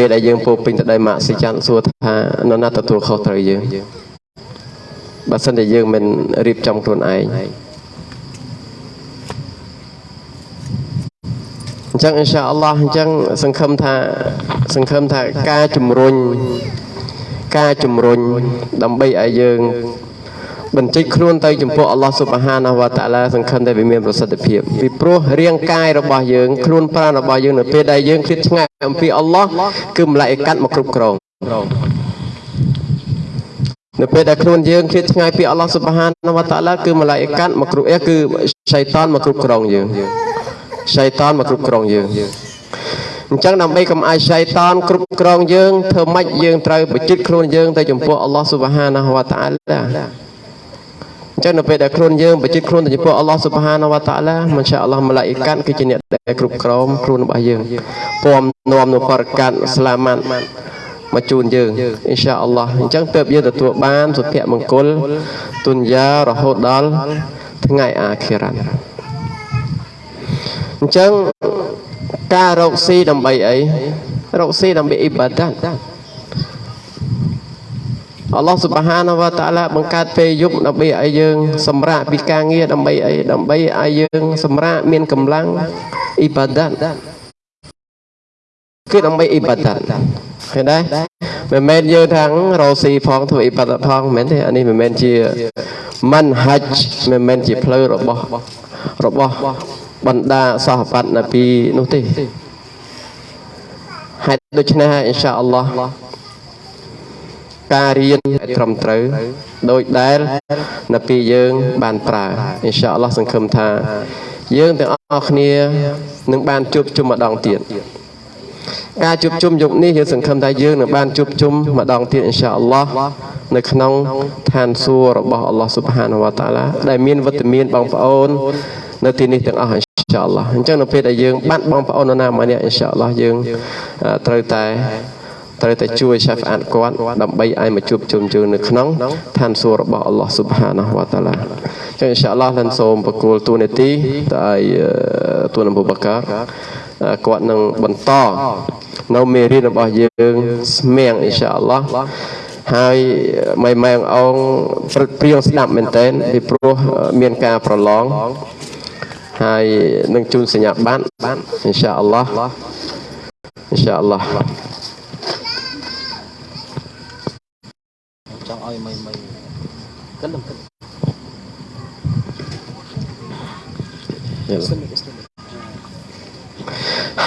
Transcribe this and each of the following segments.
ពេលដែលយើងពោពេញទៅដោយម៉ាក់ស៊ីចាន់សួរថានរណាទទួលខុសត្រូវយើងបើសិនតែយើងមិនរៀបចំខ្លួនឯងអញ្ចឹងអ៊ីនសាអល់ឡោះអញ្ចឹងសង្ឃឹមថាសង្ឃឹមថាការជំរុញការជំរុញដើម្បីឲ្យយើង បញ្ចេញខ្លួនទៅចំពោះអល់ឡោះស៊ុបហានាវតាឡាសង្ឃឹមតែវាមានប្រសិទ្ធភាពពីព្រោះរាងកាយរបស់យើងខ្លួនប្រាណរបស់យើងនៅពេលដែលយើងឃ្លាតឆ្ងាយអំពីអល់ឡោះគឺម្លាយកាត់មកគ្រប់គ្រងនៅពេលដែលខ្លួនយើងឃ្លាតឆ្ងាយពីអល់ឡោះស៊ុបហានាវតាឡាគឺម្លាយកាត់មកគ្រប់អេគឺសៃតានមកគ្រប់គ្រងយើងសៃតានមកគ្រប់គ្រងយើងអញ្ចឹងដើម្បីកុំឲ្យសៃតានគ្រប់គ្រងយើងធ្វើម៉េចយើងត្រូវបញ្ជិតខ្លួនយើងទៅចំពោះអល់ឡោះស៊ុបហានាវតាឡា អញ្ចឹងនៅពេលដែលខ្លួនយើងបញ្ជិតខ្លួនទៅចំពោះអល់ឡោះស៊ុបហានវតាឡាមិនឆាអល់ឡោះម៉ាឡាអ៊ីកាត់គឺជាអ្នកដែលគ្រប់គ្រងខ្លួនរបស់យើងពំនាំនៅបរិកាត់ស្លាម៉ាត់មកជូនយើងអ៊ីនសាអល់ឡោះអញ្ចឹងទើបយើងទទួលបានសុភមង្គលទុនយ៉ារហូតដល់ថ្ងៃអាខិរ៉ាត់អញ្ចឹងការរកស៊ីដើម្បីអីរកស៊ីដើម្បីអ៊ីបាដាត អល់ឡោះសុបហានវតាឡាបង្កើតពេលយប់ដើម្បីឲ្យយើង សម្រាកពីការងារដើម្បីអីដើម្បីឲ្យយើងសម្រាកមានកម្លាំងអ៊ីបាដាតគឺដើម្បីអ៊ីបាដាតឃើញដែរមិនមែនយើងថារោស៊ីផងធ្វើអ៊ីបាដាតផងមិនមែនទេអានេះមិនមែនជាមិនហាច់មិនមែនជាផ្លូវរបស់របស់បណ្ដាសហបាត់ណាពីនោះទេហេតុដូច្នេះអ៊ីនសាអល់ឡោះ ការរៀនឲ្យត្រឹមត្រូវដោយដែលនៅពេលយើងបានប្រើអ៊ីនសាអល់ឡោះសង្ឃឹមថា យើងទាំងអស់គ្នានឹងបានជួបជុំម្ដងទៀតការជួបជុំយប់នេះយើងសង្ឃឹមថាយើងនឹងបានជួបជុំម្ដងទៀតអ៊ីនសាអល់ឡោះនៅក្នុងឋានសួគ៌របស់អល់ឡោះស៊ុបហានវតាឡាដែលមានវត្តមានបងប្អូន នៅទីនេះទាំងអស់អ៊ីនសាអល់ឡោះអញ្ចឹងនៅពេលដែលយើងបានបងប្អូននរណាម្នាក់អ៊ីនសាអល់ឡោះយើងត្រូវតែ ត្រូវតែជួយឆាហ្វអាតគាត់ដើម្បីឲ្យមកជួបជុំជើងនៅក្នុងឋានសួគ៌របស់អល់ឡោះស៊ុបហានាវតាឡាចឹងអ៊ីនសាអល់ឡោះលិនសូមបកគោលទូនាទីទៅឲ្យទូនអបូបកាគាត់នឹងបន្តនៅមេរៀនរបស់យើងស្មៀងអ៊ីនសាអល់ឡោះហើយម៉ៃម៉ែងអងព្រឹកព្រៀងស្ដាប់មែនតើពីព្រោះមានការប្រឡងហើយនឹងជូនសញ្ញាបត្រអ៊ីនសាអល់ឡោះអ៊ីនសាអល់ឡោះ ចង់ឲ្យមិនមិនកិនកិន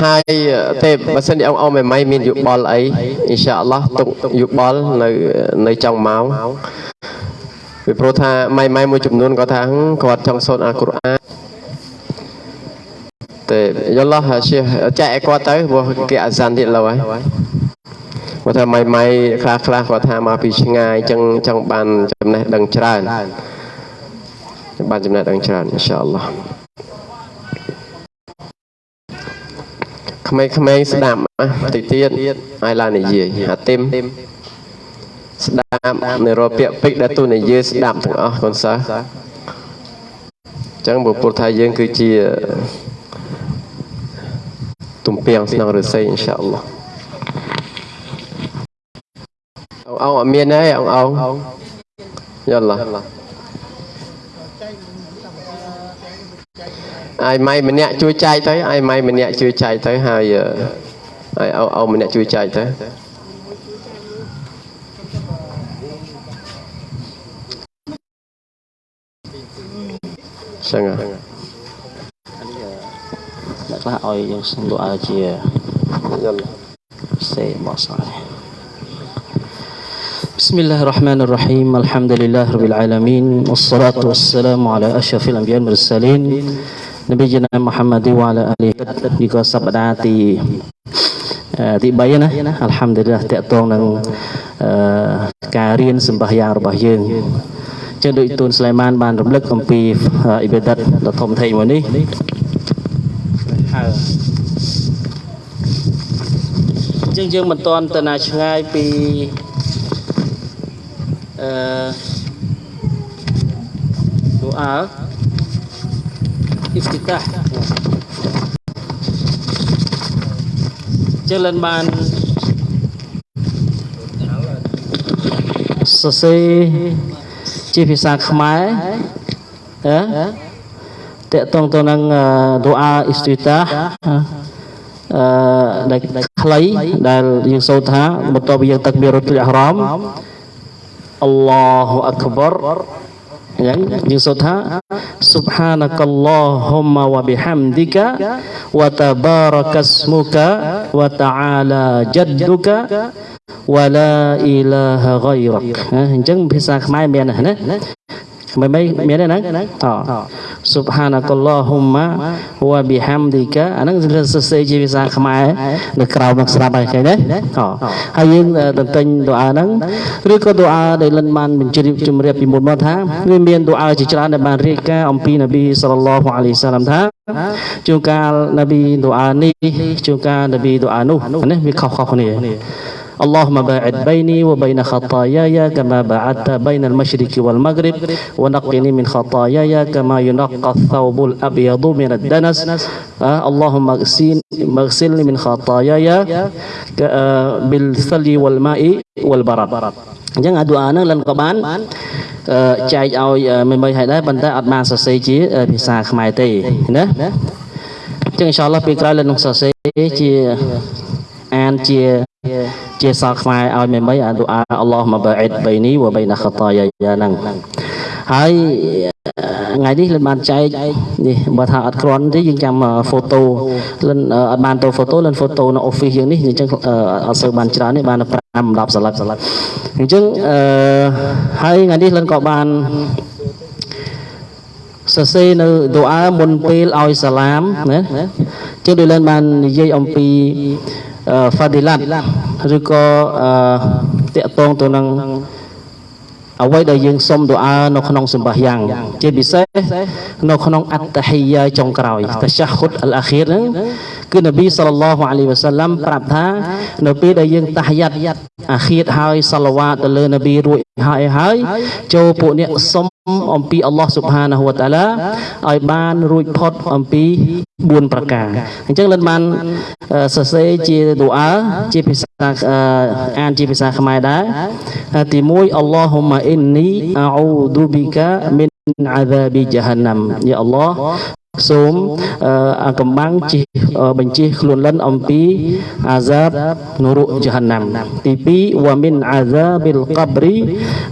ហើយទេបើសិនជាអង្គអមមិនមានយោបល់អីអ៊ីនសាអល់ឡោះទុកយោបល់នៅនៅចុងម៉ោងពីព្រោះថាម៉ៃម៉ៃមួយចំនួនគាត់ថាគាត់ចង់សូត្រអាកុរអានទេយល់ឡោះជាចែកឲ្យគាត់ទៅព្រោះគេអាសានទៀត lâu ហើយ គាត់ថាម៉ៃម៉ៃខ្លះខ្លះគាត់ថាមកពីឆ្ងាយអញ្ចឹងចង់បានចំណេះដឹងច្រើនបានចំណេះដឹងច្រើនអ៊ីនសាអល់ឡោះក្មេងៗស្ដាប់តិចទៀតឲ្យឡើងនិយាយអាទីមស្ដាប់នៅរពាក្យពេចដែលទូនិយាយស្ដាប់ទាំងអស់កូនសិស្សអញ្ចឹងពុទ្ធថាយើងគឺជាទំពាំងស្នងឫស្សីអ៊ីនសាអល់ឡោះ អងអត់មានទេអងអងយល់ឡោះអាយម៉ៃម្នាក់ជួយចែកទៅអាយម៉ៃម្នាក់ជួយចែកទៅហើយហើយអោអោម្នាក់ជួយចែកទៅចឹងហ្នឹងអ្នកខ្លះឲ្យយើងសុំលក់ឲ្យជាយល់សេមកសោះ بسم الله الرحمن الرحيم الحمد لله رب العالمين والصلاة والسلام على أشرف الأنبياء والمرسلين نبينا محمد وعلى آله នេះក៏សប្តាហ៍ទីទី3ណាអល់ហាំឌុលឡាតកតងនឹងការរៀនសម្បាយ៉ាងរបស់យើងចឹងដូចទូនស្លៃម៉ានបានរំលឹកអំពីអ៊ីបាដាតដ៏ធំធេងមួយនេះហើយចឹងយើងមិនទាន់ទៅណាឆ្ងាយពី អឺទូអាអ៊ីស្ទីតាចឹងលិនបានសរសេរជាភាសាខ្មែរតើតកតងទៅនឹងទូអាអ៊ីស្ទីតាអឺដែលខ្លីដែលយើងសូត្រថាបន្ទាប់ពីយើងទឹកមានរត់លះរំ អល់ឡោះអក្បរយ៉ាងយើងសូត្រថា subhanakallahumma wa bihamdika wa tabarakasmuka wa ta'ala jadduka wa la ilaha ghairak អញ្ចឹងភា សាខ្មែរមានណាមិនមិនមានទេហ្នឹងត Subhanakallahumma wa bihamdika អាហ្នឹងសរសេរជាភាសាខ្មែរនៅក្រៅមកស្រាប់ហើយឃើញទេតហើយយើងតន្ទិញទូអាហ្នឹងឬក៏ទូអាដែលលិនបានបញ្ជ្រាបជំរាបពីមុនមកថាវាមានទូអាជាច្រើនដែលបានរៀបការអំពីនប៊ីសល្លឡោះអាឡៃសាឡាមថាជួនកាលនប៊ីទូអានេះជួនកាលនប៊ីទូអានោះនេះវាខុសៗគ្នា اللهم باعد بيني وبين خطاياي كما باعدت بين المشرق والمغرب ونقني من خطاياي كما ينقى الثوب الأبيض من الدنس آه اللهم اغسلني من خطاياي آه بالثلج والماء والبرد អញ្ចឹងអាឌូអាហ្នឹងលិនក៏បានចែកឲ្យមិនមិនឲ្យដែរប៉ុន្តែអត់បានសរសេរជាភាសាខ្មែរទេណាអញ្ចឹងអ៊ីនសាអល់ឡោះពេលក្រោយលិននឹងសរសេរជាអា នជាជាសល់ខ្មែរឲ្យមេមីអាឌូអាអល់ឡោះមកបាអ៊ីតបៃនីវបៃណាខតាយាហ្នឹងហើយថ្ងៃនេះលិនបានចែកនេះបើថាអត់គ្រាន់ទេយើងចាំហ្វូតូលិនអត់បានទៅហ្វូតូលិនហ្វូតូនៅអ៊ូហ្វីសយើងនេះអញ្ចឹងអត់សូវបានច្រើនទេបាន5 10សន្លឹកអញ្ចឹងអឺហើយថ្ងៃនេះលិនក៏បានសរសេរនៅឌូអាមុនពេលឲ្យសាឡាមណាជាងដូចលិនបាននិយាយអំពី fadilat ឬក៏តកតងទៅនឹងអ្វីដែលយើងសុំទូអានៅក្នុងសម្បាយ៉ាងជាពិសេសនៅក្នុងអត្តហិយាចុងក្រោយតឆាហ៊ុតអលអាខៀរហ្នឹង គឺនប៊ីសល្លឡោះអាឡៃវ៉ាសាឡាំប្រាប់ថានៅពេលដែលយើងតាហយ៉ាត់អាខៀតហើយសាឡវ៉ាតទៅលើនប៊ីរួចហើយហើយចូលពួកអ្នកសុំអំពីអល់ឡោះស៊ុបហានាហ៊ូវតាឡាឲ្យបានរួចផុតអំពី4ប្រការអញ្ចឹងលិនបានសរសេរជាទូអាជាភាសាអានជាភាសាខ្មែរដែរទី1អល់ឡោះហ៊ុម៉ាអ៊ីននីអោឌូប៊ីកាមីនអាហ្សាប៊ី ජ ហន្នមយ៉ាអល់ឡោះ សូមអាកំបាំងជិះបញ្ជិះខ្លួនលិនអំពីអាហ្សាបនរុជហន្ណាំទី2វ៉ាមីនអាហ្សាប៊ីលកបរី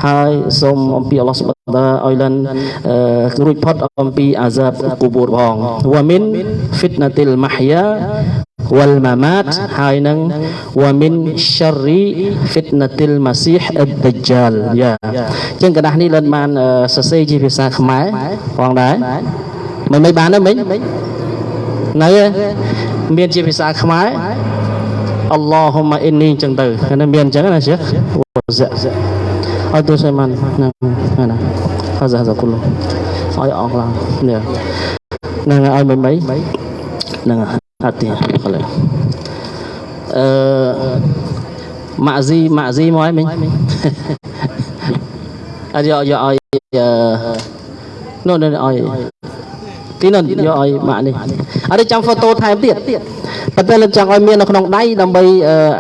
ហើយសូមអំពីអល់ឡោះសុបតាឲ្យលិនរួចផុតអំពីអាហ្សាបគូបូរផងវ៉ាមីនហ្វីតណាទីលម៉ាហយ៉ាវលម៉ាម៉ាតហើយនឹងវ៉ាមីនឆារីហ្វីតណាទីលម៉ាស៊ីហអ៊ដជាលយ៉ាចឹងកណ្ដាស់នេះលិនបានសរសេរជាភាសាខ្មែរផងដែរ មិនមិនបានទេមិញនៅមានជាភាសាខ្មែរអល់ឡោះហ៊ុម៉ាអ៊ីននីអញ្ចឹងទៅនៅមានអញ្ចឹងណាជិះអត់ទៅសេម៉ាន់ណាណាហៅសាសាគុលឲ្យអងឡើងនេះនឹងឲ្យមិនមិននឹងអត់ទេកន្លែងអឺម៉ាក់ស៊ីម៉ាក់ស៊ីមកឲ្យមិញអត់យកយកឲ្យនោះនោះឲ្យ ទីនោះយកឲ្យម៉ាក់នេះអត់ចាំហ្វូតូថែមទៀតប៉ុន្តែលើកចង់ឲ្យមាននៅក្នុងដៃដើម្បី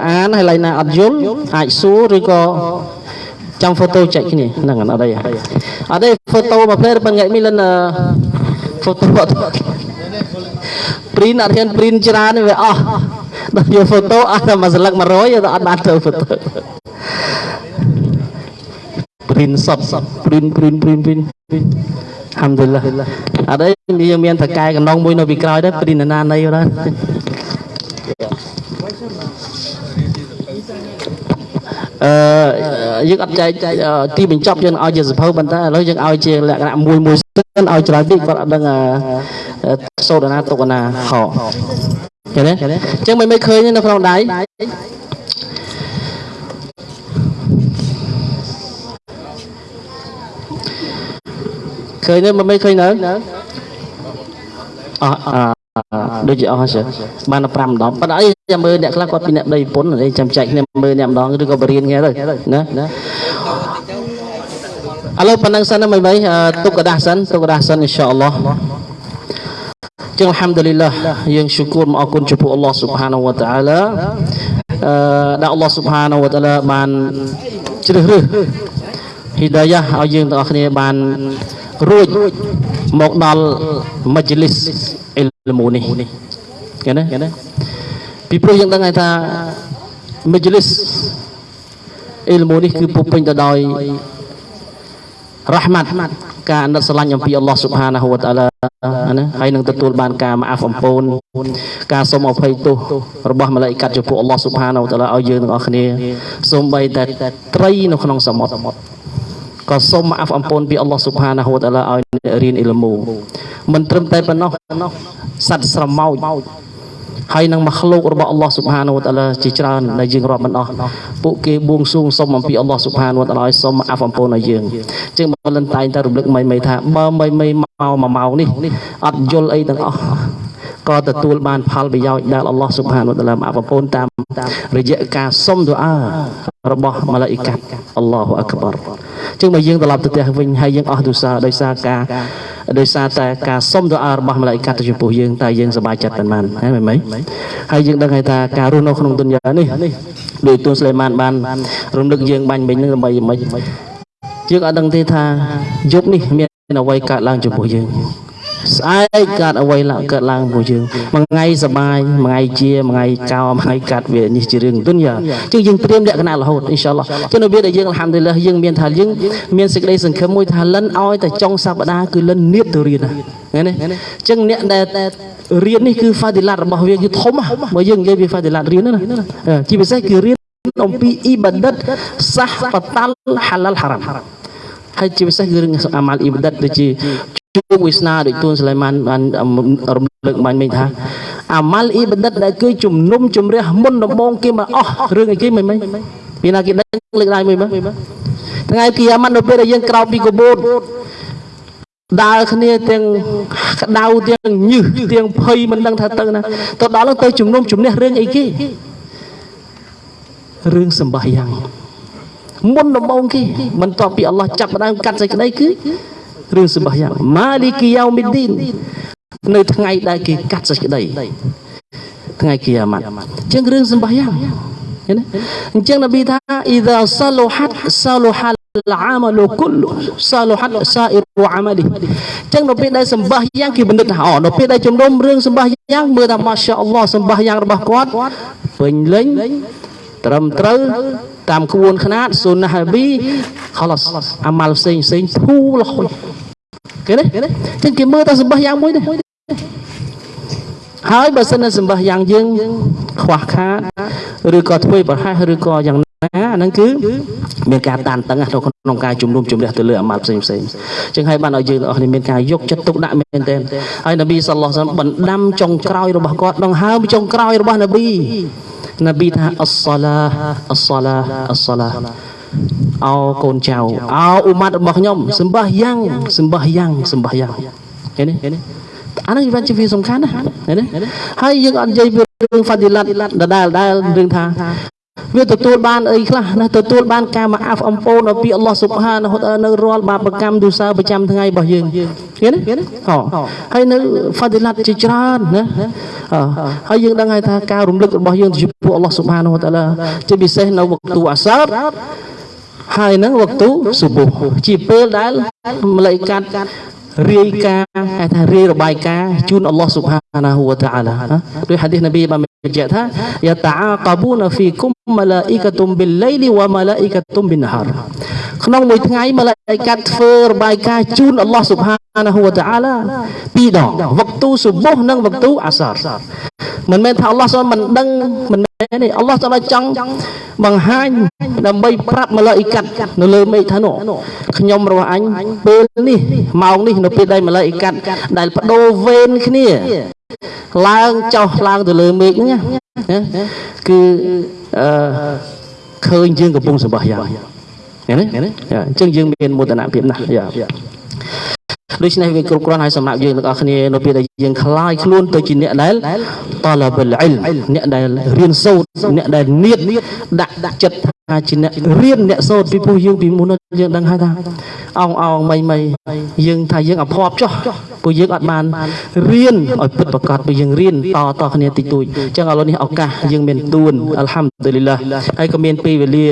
អានហើយឡៃណាអត់យល់អាចសួរឬក៏ចាំហ្វូតូចែកគ្នាហ្នឹងអត់អីអត់ទេហ្វូតូមួយផ្លែប៉ុន្តែមានលិនហ្វូតូព្រីនអត់ហ៊ានព្រីនច្រើនវាអស់ដល់យកហ្វូតូអត់តែមួយស្លឹក100ទៅអត់បានទៅហ្វូតូព្រីនសតព្រីនព្រី នព្រីនព្រីនហាំឌុលឡាអត់អីយើងមានតកែកណ្ដងមួយនៅពីក្រោយដែរព្រីនណាណៃដែរអឺយើងអត់ចែកទីបញ្ចប់យើងឲ្យជាសភៅប៉ុន្តែឥឡូវយើងឲ្យជាលក្ខណៈមួយមួយសិនឲ្យច្រើនពេកគាត់អត់ដឹងសូត្រណាទុកណាខឃើញទេអញ្ចឹងមិនមិនឃើញនៅក្នុងដៃ ឃើញទេមិនមិនឃើញនៅអស់ដូចជាអស់ហើយបាន5ម្ដងប៉ុន្តែអីចាំមើលអ្នកខ្លះគាត់ពីអ្នកដីពុនអីចាំចែកគ្នាមើលអ្នកម្ដងឬក៏បរៀនគ្នាទៅណាឥឡូវប៉ុណ្ណឹងសិនមិនបីទុកกระดาษសិនទុកกระดาษសិនអ៊ីនសាអល់ឡោះចឹងអល់ហាំឌុលីឡាយើងឈូគូរមកអរគុណចំពោះអល់ឡោះស៊ុបហានវតាអាឡាអឺដែលអល់ឡោះស៊ុបហានវតាអាឡាបានជ្រើសរើស ហ៊ីដាយ៉ាឲ្យយើងទាំងអស់គ្នាបាន រួចមកដល់មជ្ឈលិសអ៊ីលមូនេះឃើញទេពីព្រោះយើងដឹងហើយថាមជ្ឈលិសអ៊ីលមូនេះគឺពុពេញទៅដោយរ៉ាហ្មាត់ការអាណិតស្រឡាញ់អំពីអល់ឡោះស៊ុបហានាហ៊ូវតាអាឡាណាហើយនឹងទទួលបានការម៉ាហ្វអំពូនការសូមអភ័យទោសរបស់ម៉ាឡៃកាត់ចំពោះអល់ឡោះស៊ុបហានាហ៊ូវតាអាឡាឲ្យយើងទាំងអស់គ្នាសូម្បីតែត្រីនៅក្នុងសមុទ្រ ក៏សូមអាហ្វអំពូនពីអល់ឡោះស៊ុបហានាហ៊ូវតាអាឡាឲ្យអ្នករៀនអ៊ីលមូមិនត្រឹមតែប៉ុណ្ណោះសត្វស្រមោចហើយនឹងមកលោករបស់អល់ឡោះស៊ុបហានូវតាឡាជាច្រើនដែលយើងរាប់មិនអស់ពួកគេបួងសួងសុំអំពីអល់ឡោះស៊ុបហានូវតាឡាឲ្យសុំអាហ្វអំពូនឲ្យយើងអញ្ចឹងបើលិនតែងតែរំលឹកមិនមិនថាបើមិនមិនមកមួយម៉ោងនេះអត់យល់អីទាំងអស់ក៏ទទួលបានផលប្រយោជន៍ដែលអល់ឡោះស៊ុបហានូតាឡាអាប់ពូនតាមរយៈការសុំទូអា របស់ម៉ាឡាអ៊ីកាត់អល់ឡោះអាក់បារចឹងបើយើងត្រឡប់ទៅផ្ទះវិញហើយយើងអស់ទុសាដោយសារការដោយសារតែការសុំទៅអារបស់ម៉ាឡាអ៊ីកាត់ទៅចំពោះយើងតែយើងសប្បាយចិត្តប៉ុន្មានហ្នឹងមែនទេហើយយើងដឹងថាការរស់នៅក្នុងទុនយ៉ានេះដោយទូនស្លេម៉ានបានរំលឹកយើងបាញ់មិញនឹងដើម្បីមិនយើងអត់ដឹងទេថាយប់នេះមានអ្វីកើតឡើងចំពោះយើង ស្អែកកើតអ្វីឡើងកើតឡើងពួកយើងមួយថ្ងៃសបាយមួយថ្ងៃជាមួយថ្ងៃកោមួយថ្ងៃកាត់វានេះជារឿងទុនយ៉ាជាងយើងត្រៀមលក្ខណៈរហូតអ៊ីនសាអល់ឡោះចឹងនៅវាដែលយើងអល់ហាំឌុលឡាយើងមានថាយើងមានសេចក្តីសង្ឃឹមមួយថាលិនឲ្យតែចុងសប្តាហ៍គឺលិននៀបទៅរៀនណាឃើញទេចឹងអ្នកដែលរៀននេះគឺហ្វាឌីឡាតរបស់វាគឺធំបើយើងនិយាយពីហ្វាឌីឡាតរៀនណាជាពិសេសគឺរៀនអំពីអ៊ីបាដិតសាសបតាល់ហាឡាល់ហារ៉ាមហើយជាពិសេសគឺរឿងអាម៉ាល់អ៊ីបាដិតដូចជា ជួបវាសនាដូចទួនសឡៃម៉ានបានរំលឹកបាញ់មិញថាអាម៉ាល់អ៊ីបាដិតដែលគឺជំនុំជម្រះមុនដំបងគេមកអស់រឿងអីគេមិនមិញពីណាគេដឹងលើកដៃមួយមើលថ្ងៃគីយ៉ាម៉ាត់នៅពេលដែលយើងក្រោកពីកបូតដើរគ្នាទាំងក្តៅទាំងញឹសទាំងភ័យមិនដឹងថាទៅណាទៅដល់ទៅជំនុំជម្នះរឿងអីគេរឿងសម្បាយ៉ាងមុនដំបូងគេបន្ទាប់ពីអល់ឡោះចាប់ផ្ដើមកាត់សេចក្តីគឺ រឿងសម្បាយ៉ាងម៉ាលីគីយ៉ោមីឌីននៅថ្ងៃដែលគេកាត់សេចក្តីថ្ងៃគីយ៉ាម៉ាត់អញ្ចឹងរឿងសម្បាយ៉ាងឃើញទេអញ្ចឹងនប៊ីថាអ៊ីដាសាឡូហាត់សាឡូហាត់ العمل كله صالحت سائر عمله ចឹងនៅពេលដែលសម្បាយ៉ាងគេបណ្ឌិតថាអូនៅពេលដែលជំនុំរឿងសម្បាយ៉ាងមើលថាម៉ាសាអល់ឡោះសម្បាយ៉ាងរបស់គាត់ពេញលេញត្រឹមត្រូវតាមក្បួនខ្នាតសុណាហប៊ីខលសអាម៉ាល់ផ្សេងផ្សេងធូរលហុយ គេទេចឹងគេមើលតែសម្បាយ៉ាងមួយទេហើយបើសិនជាសម្បាយ៉ាងយើងខ្វះខាតឬក៏ធ្វើប្រហែសឬក៏យ៉ាងណាហ្នឹងគឺមានការតានតឹងក្នុងការជំនុំជម្រះទៅលើអាម៉ាល់ផ្សេងផ្សេងចឹងហើយបានឲ្យយើងទាំងអស់នេះមានការយកចិត្តទុកដាក់មែនទែនហើយនប៊ីសល្លោះសាបណ្ដាំចុងក្រោយរបស់គាត់ដង្ហើមចុងក្រោយរបស់នប៊ីនប៊ីថាអស្សាឡាអស្សាឡាអស្សាឡា អោកូនចៅអោអ៊ុម៉ាត់របស់ខ្ញុំសម្បះយ៉ាងសម្បះយ៉ាងសម្បះយ៉ាងឃើញទេអានេះវាជាវាសំខាន់ណាឃើញទេហើយយើងអត់និយាយពីរឿងហ្វាឌីឡាត់ដដែលដែលរឿងថា វាទទួលបានអីខ្លះណាទទួលបានការមកអាហ្វអំពូនពីអល់ឡោះស៊ុបហាននៅរាល់បាបកម្មទូសើប្រចាំថ្ងៃរបស់យើងឃើញទេអូហើយនៅហ្វាឌីឡាត់ជាច្រើនណាហើយយើងដឹងហើយថាការរំលឹករបស់យើងចំពោះអល់ឡោះស៊ុបហានតាឡាជាពិសេសនៅវគ្គទូអាសារហើយនឹងវគ្គទូស៊ុបជាពេលដែលម្លេចកាត់ រាយការណ៍ហៅថារាយរបាយការណ៍ជូនអល់ឡោះស៊ុបហានាហ៊ូវតាអាឡាដោយហាឌីសនប៊ីបានបញ្ជាក់ថាយ៉ាតាអាកាបូនហ្វីគុមម៉ាឡាអ៊ីកាតុមប៊ីលឡៃលីវ៉ាម៉ាឡាអ៊ីកាតុមប៊ីនហារក្នុងមួយថ្ងៃម៉ាឡាអ៊ីកាត់ធ្វើរបាយការណ៍ជូនអល់ឡោះស៊ុបហានាហ៊ូវតាអាឡាពីរដងវគ្គទូស៊ុបហ៍និងវគ្គទូអាសារមិនមែនថាអល់ឡោះសូមមិនដឹងមិនមែ នទេអល់ឡោះសូមចង់បង្ហាញដើម្បីប្រាប់ម៉ាឡៃកាត់នៅលើមេឃថានោះខ្ញុំរបស់អញពេលនេះម៉ោងនេះនៅពេលដែលម៉ាឡៃកាត់ដែលបដូរវេនគ្នា ឡើងចុះឡើងទៅលើមេឃហ្នឹងគឺអឺឃើញយើងកំពុងសម្បះយ៉ាងឃើញទេអញ្ចឹងយើងមានមោទនភាពណាស់យ៉ា ដូច្នេះវាគ្រប់គ្រាន់ហើយសម្រាប់យើងទាំងអស់គ្នានៅពេលដែលយើងคลายខ្លួនទៅជាអ្នកដែលតឡាបិលអ៊ីលអ្នកដែលរៀនសូត្រអ្នកដែលនៀតដាក់ចិត្ត ជាអ្នករៀនអ្នកសូត្រពីព្រោះយើងពីមុនយើងដឹងហើយថាអោងអោងមីមីយើងថាយើងអភ័ព្វចុះព្រោះយើងអត់បានរៀនឲ្យពិតប្រាកដព្រោះយើងរៀនតតគ្នាតិចតួចអញ្ចឹងឥឡូវនេះឱកាសយើងមានទួនអល់ហាំឌុលីឡាហើយក៏មានពេលវេលា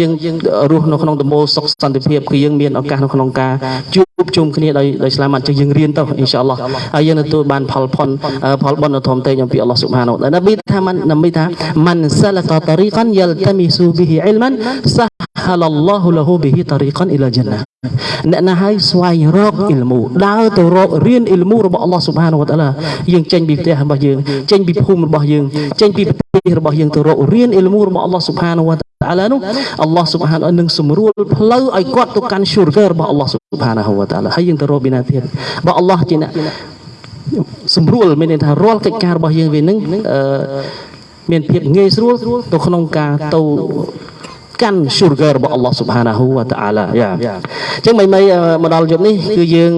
យើងរស់នៅក្នុងដំបូលសុខសន្តិភាពគឺយើងមានឱកាសនៅក្នុងការជួបជុំគ្នាដោយដោយស្លាមអញ្ចឹងយើងរៀនទៅអ៊ីនសាអល់ឡោះហើយយើងទទួលបានផលផុនផលបុណ្យធំតេញអំពីអល់ឡោះស៊ុបហានូតានប៊ីថាមិននប៊ីថាមិនសាលកតរីកានយលតមីស៊ូប៊ីហ៊ីអ៊ីលម៉ានសាហលឡោះលហ៊ូប៊ីហ៊ីតរីកានអ៊ីឡាជណាអ្នកណាឲ្យស្វែងរកអ៊ីលមូដើរទៅរករៀនអ៊ីលមូរបស់អល់ឡោះស៊ុបហានូវតាឡាយើងចេញពីផ្ទះរបស់យើងចេញពីភូមិរបស់យើងចេញពីប្រទេសរបស់យើងទៅរករៀនអ៊ីលមូរបស់អល់ឡោះស៊ុបហានូវតាឡានោះអល់ឡោះស៊ុបហាននឹងសម្រួលផ្លូវឲ្យគាត់ទៅកាន់ syurga របស់អល់ឡោះស៊ុបហានហូវតាឡាហើយយើងទៅរកបិណាទៀតបើអល់ឡោះជាអ្នកសម្រួលមានន័យថារាល់កិច្ចការរបស់យើងវានឹងអឺ មានភាពងាយស្រួលទៅក្នុងការទៅកាន់ syurga របស់ Allah Subhanahu wa ta'ala យ៉ាអញ្ចឹងមិនមិនមកដល់យប់នេះគឺយើង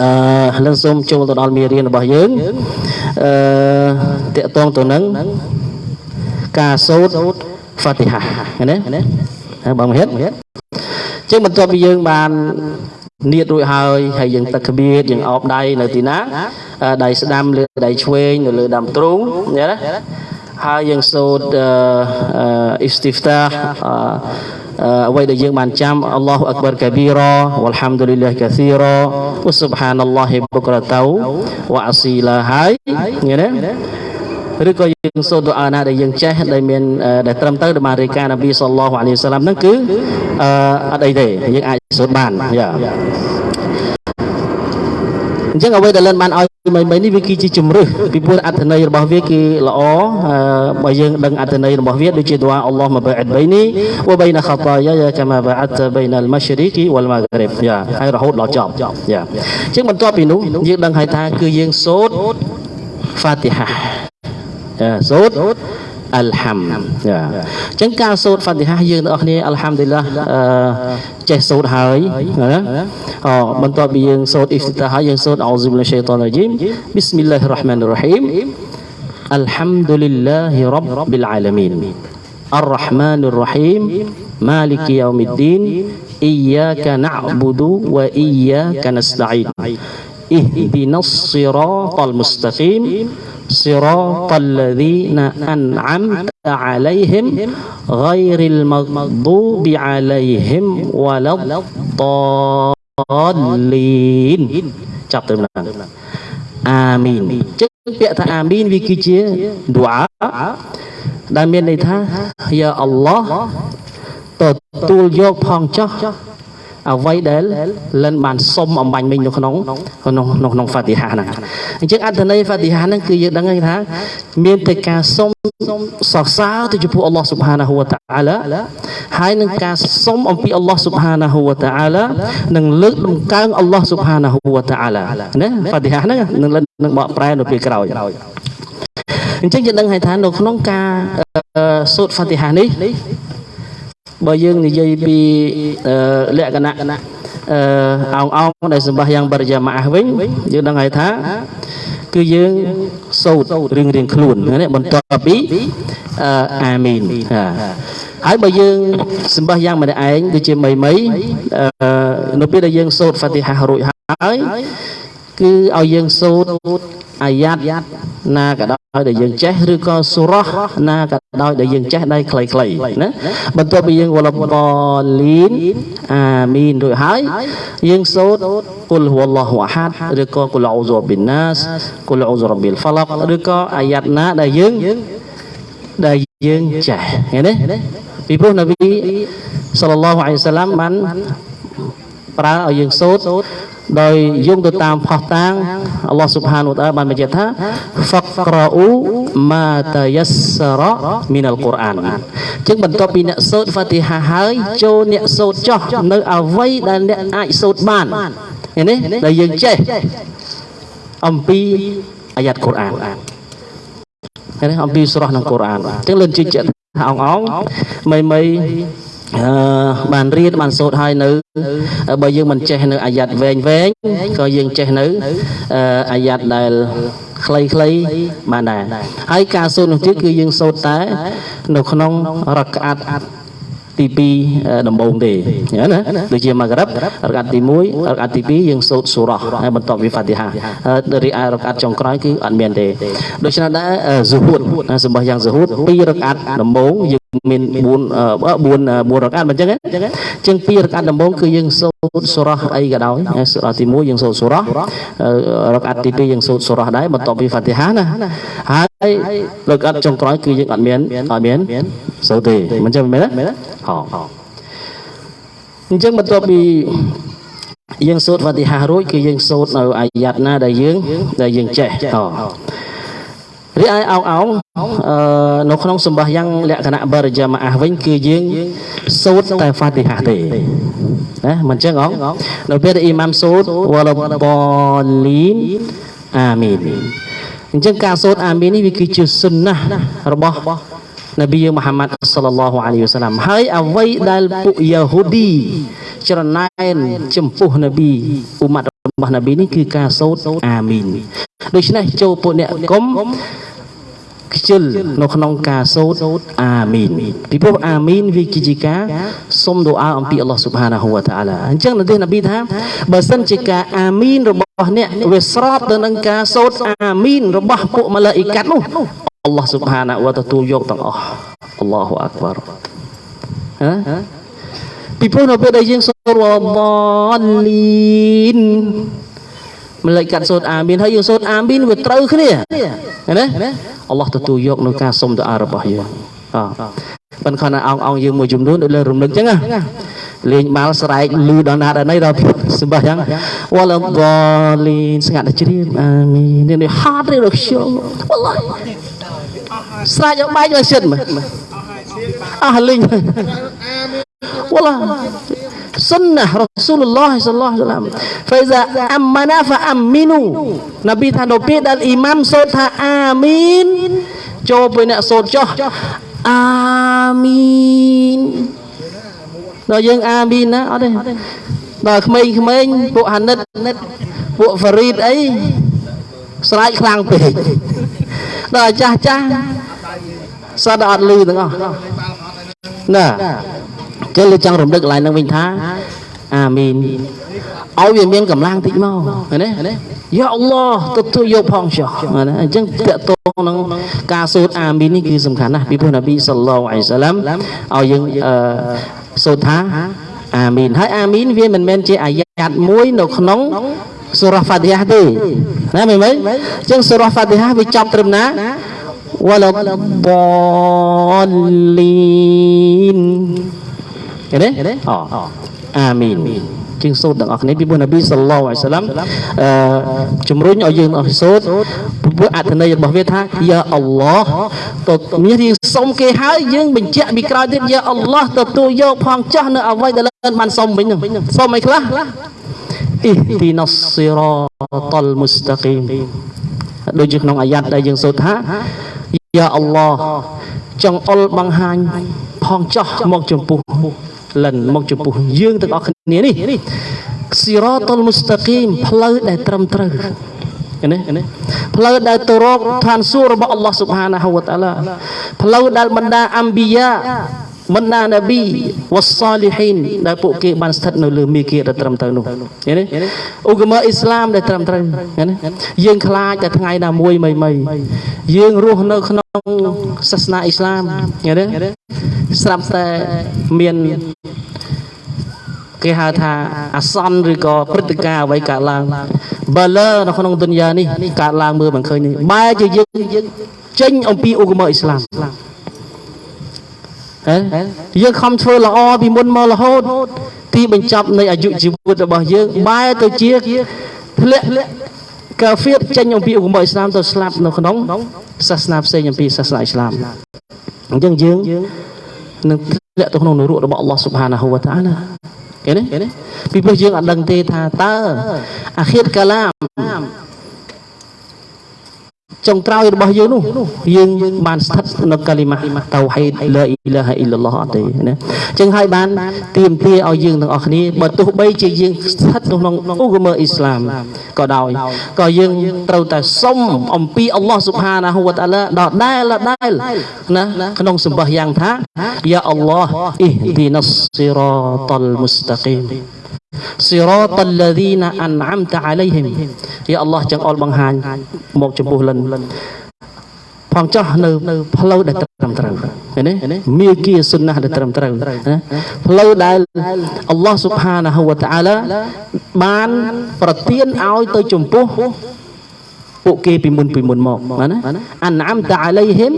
អឺលើសូមចូលទៅដល់មេរៀនរបស់យើងអឺតកតងទៅនឹងការសូត្រ Fatihah ណាបងមហិតអញ្ចឹងបន្ទាប់ពីយើងបាននៀតរួចហើយហើយយើងទឹកក្បៀតយើងអោបដៃនៅទីណាដៃស្ដាំលើដៃឆ្វេងនៅលើដើមទ្រូងណា ហើយយើងសូត្រអ៊ីស្ទីហ្វតាអ្វីដែលយើងបានចាំអល់ឡោះអក្បរកាប៊ីរ៉ាវ៉ាល់ហាំឌុលីឡាកាស៊ីរ៉ាវ៉ាស៊ុបហានអល់ឡោះបុក្រតៅវ៉ាអស៊ីឡាហើយឃើញទេឬក៏យើងសូត្រទូអាណាដែលយើងចេះដែលមានដែលត្រឹមត្រូវដែលបានរាយការណ៍នប៊ីសល្លោះអាឡៃសាឡាមហ្នឹងគឺអអត់អីទេយើងអាចសូត្របានយ៉ាអញ្ចឹងអ្វីដែលលិនបានឲ្យ មីមីនេះវាគឺជាជំរឹះពីព្រោះអត្ថន័យរបស់វាគឺល្អបើយើងដឹងអត្ថន័យរបស់វាដូចជាទូអាអល់ឡោះមកបៃអតបៃនីវបៃណាខតាយ៉ាយ៉ាកាម៉ាបៃអតបៃណាល់ម៉ាស្រីគីវលម៉ាហ្គ្រិបយ៉ាហើយរហូតដល់ចប់យ៉ាអញ្ចឹងបន្ទាប់ពីនោះយើងដឹងហើយថាគឺយើងសូត្រ Fatihah សូត្រ អលហាំចាអញ្ចឹងការសូត្រហ្វាទីហាយើងទាំងអស់គ្នាអលហាំឌីឡាចេះសូត្រហើយណាអបន្ទាប់ពីយើងសូត្រអ៊ីហ្ទីតាហើយយើងសូត្រអោស៊ុបលឆៃតានរ៉ជីមប៊ីស្មិលឡាហ៊ីរ៉ាហ្មានរ៉ហ៊ីមអលហាំឌុលីឡាហ៊ីរ៉ប៊ីលអាឡាមីន الرحمن الرحيم مالك يوم الدين إياك نعبد وإياك نستعين اهدنا الصراط المستقيم صراط الذين أنعمت عليهم غير المغضوب عليهم ولا الضالين ចាប់ទៅណាអាមីនចឹងពាក្យថាអាមីនវាគឺជាឌូអាដែលមានន័យថាយ៉ាអល់ឡោះទទួលយកផងចោះ អ្វីដែលលិនបានសុំអំបញ្ញមិញនៅក្នុងក្នុងក្នុងហ្វាទីហាហ្នឹងអញ្ចឹងអត្ថន័យហ្វាទីហាហ្នឹងគឺយើងដឹងថាមានតែការសុំសរសើរទៅចំពោះអល់ឡោះស៊ុបហានាហ៊ូវតាអាឡាហើយនឹងការសុំអំពីអល់ឡោះស៊ុបហានាហ៊ូវតាអាឡានឹងលើកដំកើងអល់ឡោះស៊ុបហានាហ៊ូវតាអាឡាណាហ្វាទីហាហ្នឹងនឹងនឹងបកប្រែនៅពេលក្រោយអញ្ចឹងយើងដឹងហើយថានៅក្នុងការសូត្រហ្វាទីហានេះ បើយើងនិយាយពីលក្ខណៈអឺអោងអោងដែលសម្បះយ៉ាងបរិយាមាសវិញយើងដឹងហើយថាគឺយើងសូត្ររៀងរៀងខ្លួនណាបន្ទាប់ពីអាមីនហើយបើយើងសម្បះយ៉ាងម្នាក់ឯងដូចជាមីមីនៅពេលដែលយើងសូត្រហ្វាទីហារួចហើយ គឺឲ្យយើងសូត្រអាយ៉ាតណាក៏ដោយដែលយើងចេះឬក៏សូរ៉ះណាក៏ដោយដែលយើងចេះដៃខ្លីៗណាបន្ទាប់ពីយើងវលបលីនអាមីនរួចហើយយើងសូត្រគុលហូឡោះអាហាត់ឬក៏គុលអ៊ូហ្សូប៊ីនណាសគុលអ៊ូហ្សូរ៉ប៊ីលហ្វាឡាក់ឬក៏អាយ៉ាតណាដែលយើងដែលយើងចេះឃើញទេពីព្រោះនប៊ីសល្លឡោះអាឡៃសាឡាមបានប្រើឲ្យយើងសូត្រ ដោយយោងទៅតាមផុសតាងអល់ឡោះស៊ុបហានវតាបានបញ្ជាក់ថា faqra'u ma tayassara min al-Quran ចឹងបន្ទាប់ពីអ្នកសូត្រ Fatihah ហើយចូលអ្នកសូត្រចោះនៅអ្វីដែលអ្នកអាចសូត្របានឃើញទេដែលយើងចេះអំពីអាយ៉ាត់កូរ៉ានឃើញទេអំពីស្រស់ក្នុងកូរ៉ានចឹងលឿនជឿជាក់ថាអងអងមីមី អឺបានរៀនបានសូត្រហើយនៅបើយើងមិនចេះនៅអាយ៉ាត់វែងវែងក៏យើងចេះនៅអាយ៉ាត់ដែលខ្លីៗបានដែរហើយការសូត្រនោះទៀតគឺយើងសូត្រតែ នៅក្នុងរកអាត់ទី2ដំបូងទេណាដូចជាម៉ាក្រិបរកាត់ទី1រកាត់ទី2យើងសូត្រសូរ៉ះហើយបន្ទាប់ពីហ្វាទីហារីឯរកាត់ចុងក្រោយគឺអត់មានទេដូច្នេះដែរហ្ស៊ូហូតសម្បះយ៉ាងហ្ស៊ូហូត2រកាត់ដំបូងយើង មាន4 4 4រកាត់មិនអញ្ចឹងអញ្ចឹង2រកាត់ដំបូងគឺយើងសូត្រសូរ៉ះអីក៏ដោយសូត្រទី1យើងសូត្រសូរ៉ះរកាត់ទី2យើងសូត្រសូរ៉ះដែរបន្ទាប់ពីហ្វាទីហាណាហើយរកាត់ចុងក្រោយគឺយើងអត់មានអត់មានសូត្រទេមិនអញ្ចឹងមែនទេហោអញ្ចឹងបន្ទាប់ពីយើងសូត្រវ៉ាទីហារួចគឺយើងសូត្រនៅអាយ៉ាត់ណាដែលយើងដែលយើងចេះអូ រីឯអោងអោងអឺនៅក្នុងសម្បះយ៉ាងលក្ខណៈបរិយាមាអះវិញគឺយើងសូត្រតែហ្វាទីហាទេណាមិនចឹងអងនៅពេលដែលអ៊ីម៉ាមសូត្រវ៉ាលបលីនអាមីនអញ្ចឹងការសូត្រអាមីននេះវាគឺជាសុនណារបស់នប៊ីមូហាម៉ាត់សល្លឡោះអាឡៃហ៊ីវ៉ាសាឡាមហើយអ្វីដែលពួកយ៉ាហូឌីច្រណែនចំពោះនប៊ីអ៊ុម៉ាត់ របស់នប៊ីនេះគឺការសូត្រអាមីនដូច្នេះចូលពួកអ្នកគុំខ្ជិលនៅក្នុងការសូត្រអាមីនពីព្រោះអាមីនវាគឺជាការសុំដូអាអំពីអល់ឡោះស៊ុបហានាហ៊ូវតាអាឡាអញ្ចឹងនៅទីនប៊ីថាបើសិនជាការអាមីនរបស់អ្នកវាស្របទៅនឹងការសូត្រអាមីនរបស់ពួកម៉ាឡាអ៊ីកាត់នោះអល់ឡោះស៊ុបហានាវទទួលយកទាំងអស់អល់ឡោះអាក់បារហ៎ ពីព្រោះនៅពេលដែលយើងសូត្រវ៉ាលីនម្លេចកាត់សូត្រអាមីនហើយយើងសូត្រអាមីនវាត្រូវគ្នាណាអល់ឡោះទទួលយកនៅការសុំទៅអារបស់យើងអប៉ុន្តែគាត់អោងអោងយើងមួយចំនួនដូចលើរំលឹកចឹងណាលេងបាល់ស្រែកលឺដល់ណាដល់ណីដល់សម្បះយ៉ាងវ៉ាឡាបលីនស្ងាត់តែជ្រាបអាមីននេះហត់ទេរបស់ខ្ញុំវ៉ាឡាស្រែកយកបែកមកសិនមើលអស់លេងវ៉ា ឡា sunnah Rasulullah sallallahu alaihi wasallam fa iza amana fa aminu នប៊ីថានៅពេលដែលអ៊ីម៉ាមសូត្រថាអាមីនចូលពេលអ្នកសូត្រចុះអាមីនដល់យើងអាមីនណាអត់ទេដល់ក្មេងៗពួកហានិតពួកហ្វារីតអីស្រែកខ្លាំងពេកដល់ចាស់ចាស់សតអត់លឺទាំងអស់ណា ចឹងលើចង់រំលឹកកន្លែងហ្នឹងវិញថាអាមីនឲ្យវាមានកម្លាំងតិចមកឃើញទេយ៉ាអល់ឡោះទទួលយកផងចុះណាអញ្ចឹងតកតងនឹងការសូត្រអាមីននេះគឺសំខាន់ណាស់ពីព្រោះនប៊ីសល្លោអ៊ីសាឡាំឲ្យយើងអឺសូត្រថាអាមីនហើយអាមីនវាមិនមែនជាអាយ៉ាតមួយនៅក្នុងសូរ៉ាហ្វាទីហាទេណាមែនទេអញ្ចឹងសូរ៉ាហ្វាទីហាវាចប់ត្រឹមណា wala dallin ឃើញទេអូអាមីនជាងសូត្រទាំងអស់គ្នាពីព្រោះនប៊ីសល្លោះអាឡៃសាឡាំអឺជំរុញឲ្យយើងអស់សូត្រព្រោះអត្ថន័យរបស់វាថាយ៉ាអល់ឡោះទៅមានរៀងសុំគេហើយយើងបញ្ជាក់ពីក្រោយទៀតយ៉ាអល់ឡោះទទួលយកផងចាស់នៅអ្វីដែលបានសុំវិញហ្នឹងសុំអីខ្លះអ៊ីឌីណាស៊ីរ៉ាតលមុស្តាគីមដូចជាក្នុងអាយ៉ាត់ដែលយើងសូត្រថាយ៉ាអល់ឡោះចង់អុលបង្ហាញផងចោះមកចំពោះ លិនមកចំពោះយើងទាំងអស់គ្នានេះស៊ីរ៉ាតុលមុស្តាគីមផ្លូវដែលត្រឹមត្រូវណាផ្លូវដែលទៅរកឋានសួគ៌របស់អល់ឡោះស៊ុបហានាហ៊ូវតាឡាផ្លូវដែលបណ្ដាអំប៊ីយ៉ា បណ្ដានប៊ីវ៉ាសាលីហ៊ីនដែលពួកគេបានស្ថិតនៅលើមេគាដែលត្រឹមត្រូវនោះឃើញទេឧបមាអ៊ីស្លាមដែលត្រឹមត្រូវឃើញទេយើងខ្លាចតែថ្ងៃណាមួយមីមីយើងរស់នៅក្នុងសាសនាអ៊ីស្លាមឃើញទេស្រាប់តែមានគេហៅថាអាសន្នឬក៏ព្រឹត្តិការណ៍អ្វីកើតឡើងបើលើនៅក្នុងទុនយ៉ានេះកើតឡើងមើលមិនឃើញនេះបែរជាយើងចេញអំពីឧបមាអ៊ីស្លាមហ៎ យើងខំធ្វើល្អពីមុនមករហូត ទីបញ្ចប់នៃអាយុជីវិតរបស់យើងបែរទៅជាធ្លាក់កាហ្វៀតចេញអំពីឧបមាអ៊ីស្លាមទៅស្លាប់នៅក្នុងសាសនាផ្សេងអំពីសាសនាអ៊ីស្លាមអញ្ចឹងយើងនឹងធ្លាក់ទៅក្នុងនរករបស់អល់ឡោះស៊ុបហានាហ៊ូវតាអាឡាឃើញទេពីព្រោះយើងអត់ដឹងទេថាតើអាខិតកាឡាម ចុងក្រោយរបស់យើងនោះយើងបានស្ថិតនៅកាលីម៉ាតៅហេតឡាអ៊ីឡាហអ៊ីឡឡោះអត់ទេណាអញ្ចឹងហើយបានទៀមទាឲ្យយើងទាំងអស់គ្នាបើទោះបីជាយើងស្ថិតក្នុងឧបមអ៊ីស្លាមក៏ដោយក៏យើងត្រូវតែសុំអំពីអល់ឡោះស៊ុបហានាហ៊ូវតាអាឡាដដែលដដែលណាក្នុងសម្បះយ៉ាងថាយ៉ាអល់ឡោះអ៊ីឌីណាសស៊ីរ៉ាតលមុស្តាគីម សិរតលលីណាអានអាំតាអាឡៃហ៊ីមយ៉ាអល់ឡោះចង្អុលបង្ហាញមកចំពោះលិនផងចោះនៅផ្លូវដែលត្រឹមត្រូវឃើញទេមាគីសុណាដែលត្រឹមត្រូវណាផ្លូវដែលអល់ឡោះស៊ុបហានាហូវតាអាឡាបានប្រទានឲ្យទៅចំពោះ ពួកគេពីមុនពីមុនមកណាអានអាំតាអាឡៃហ៊ីម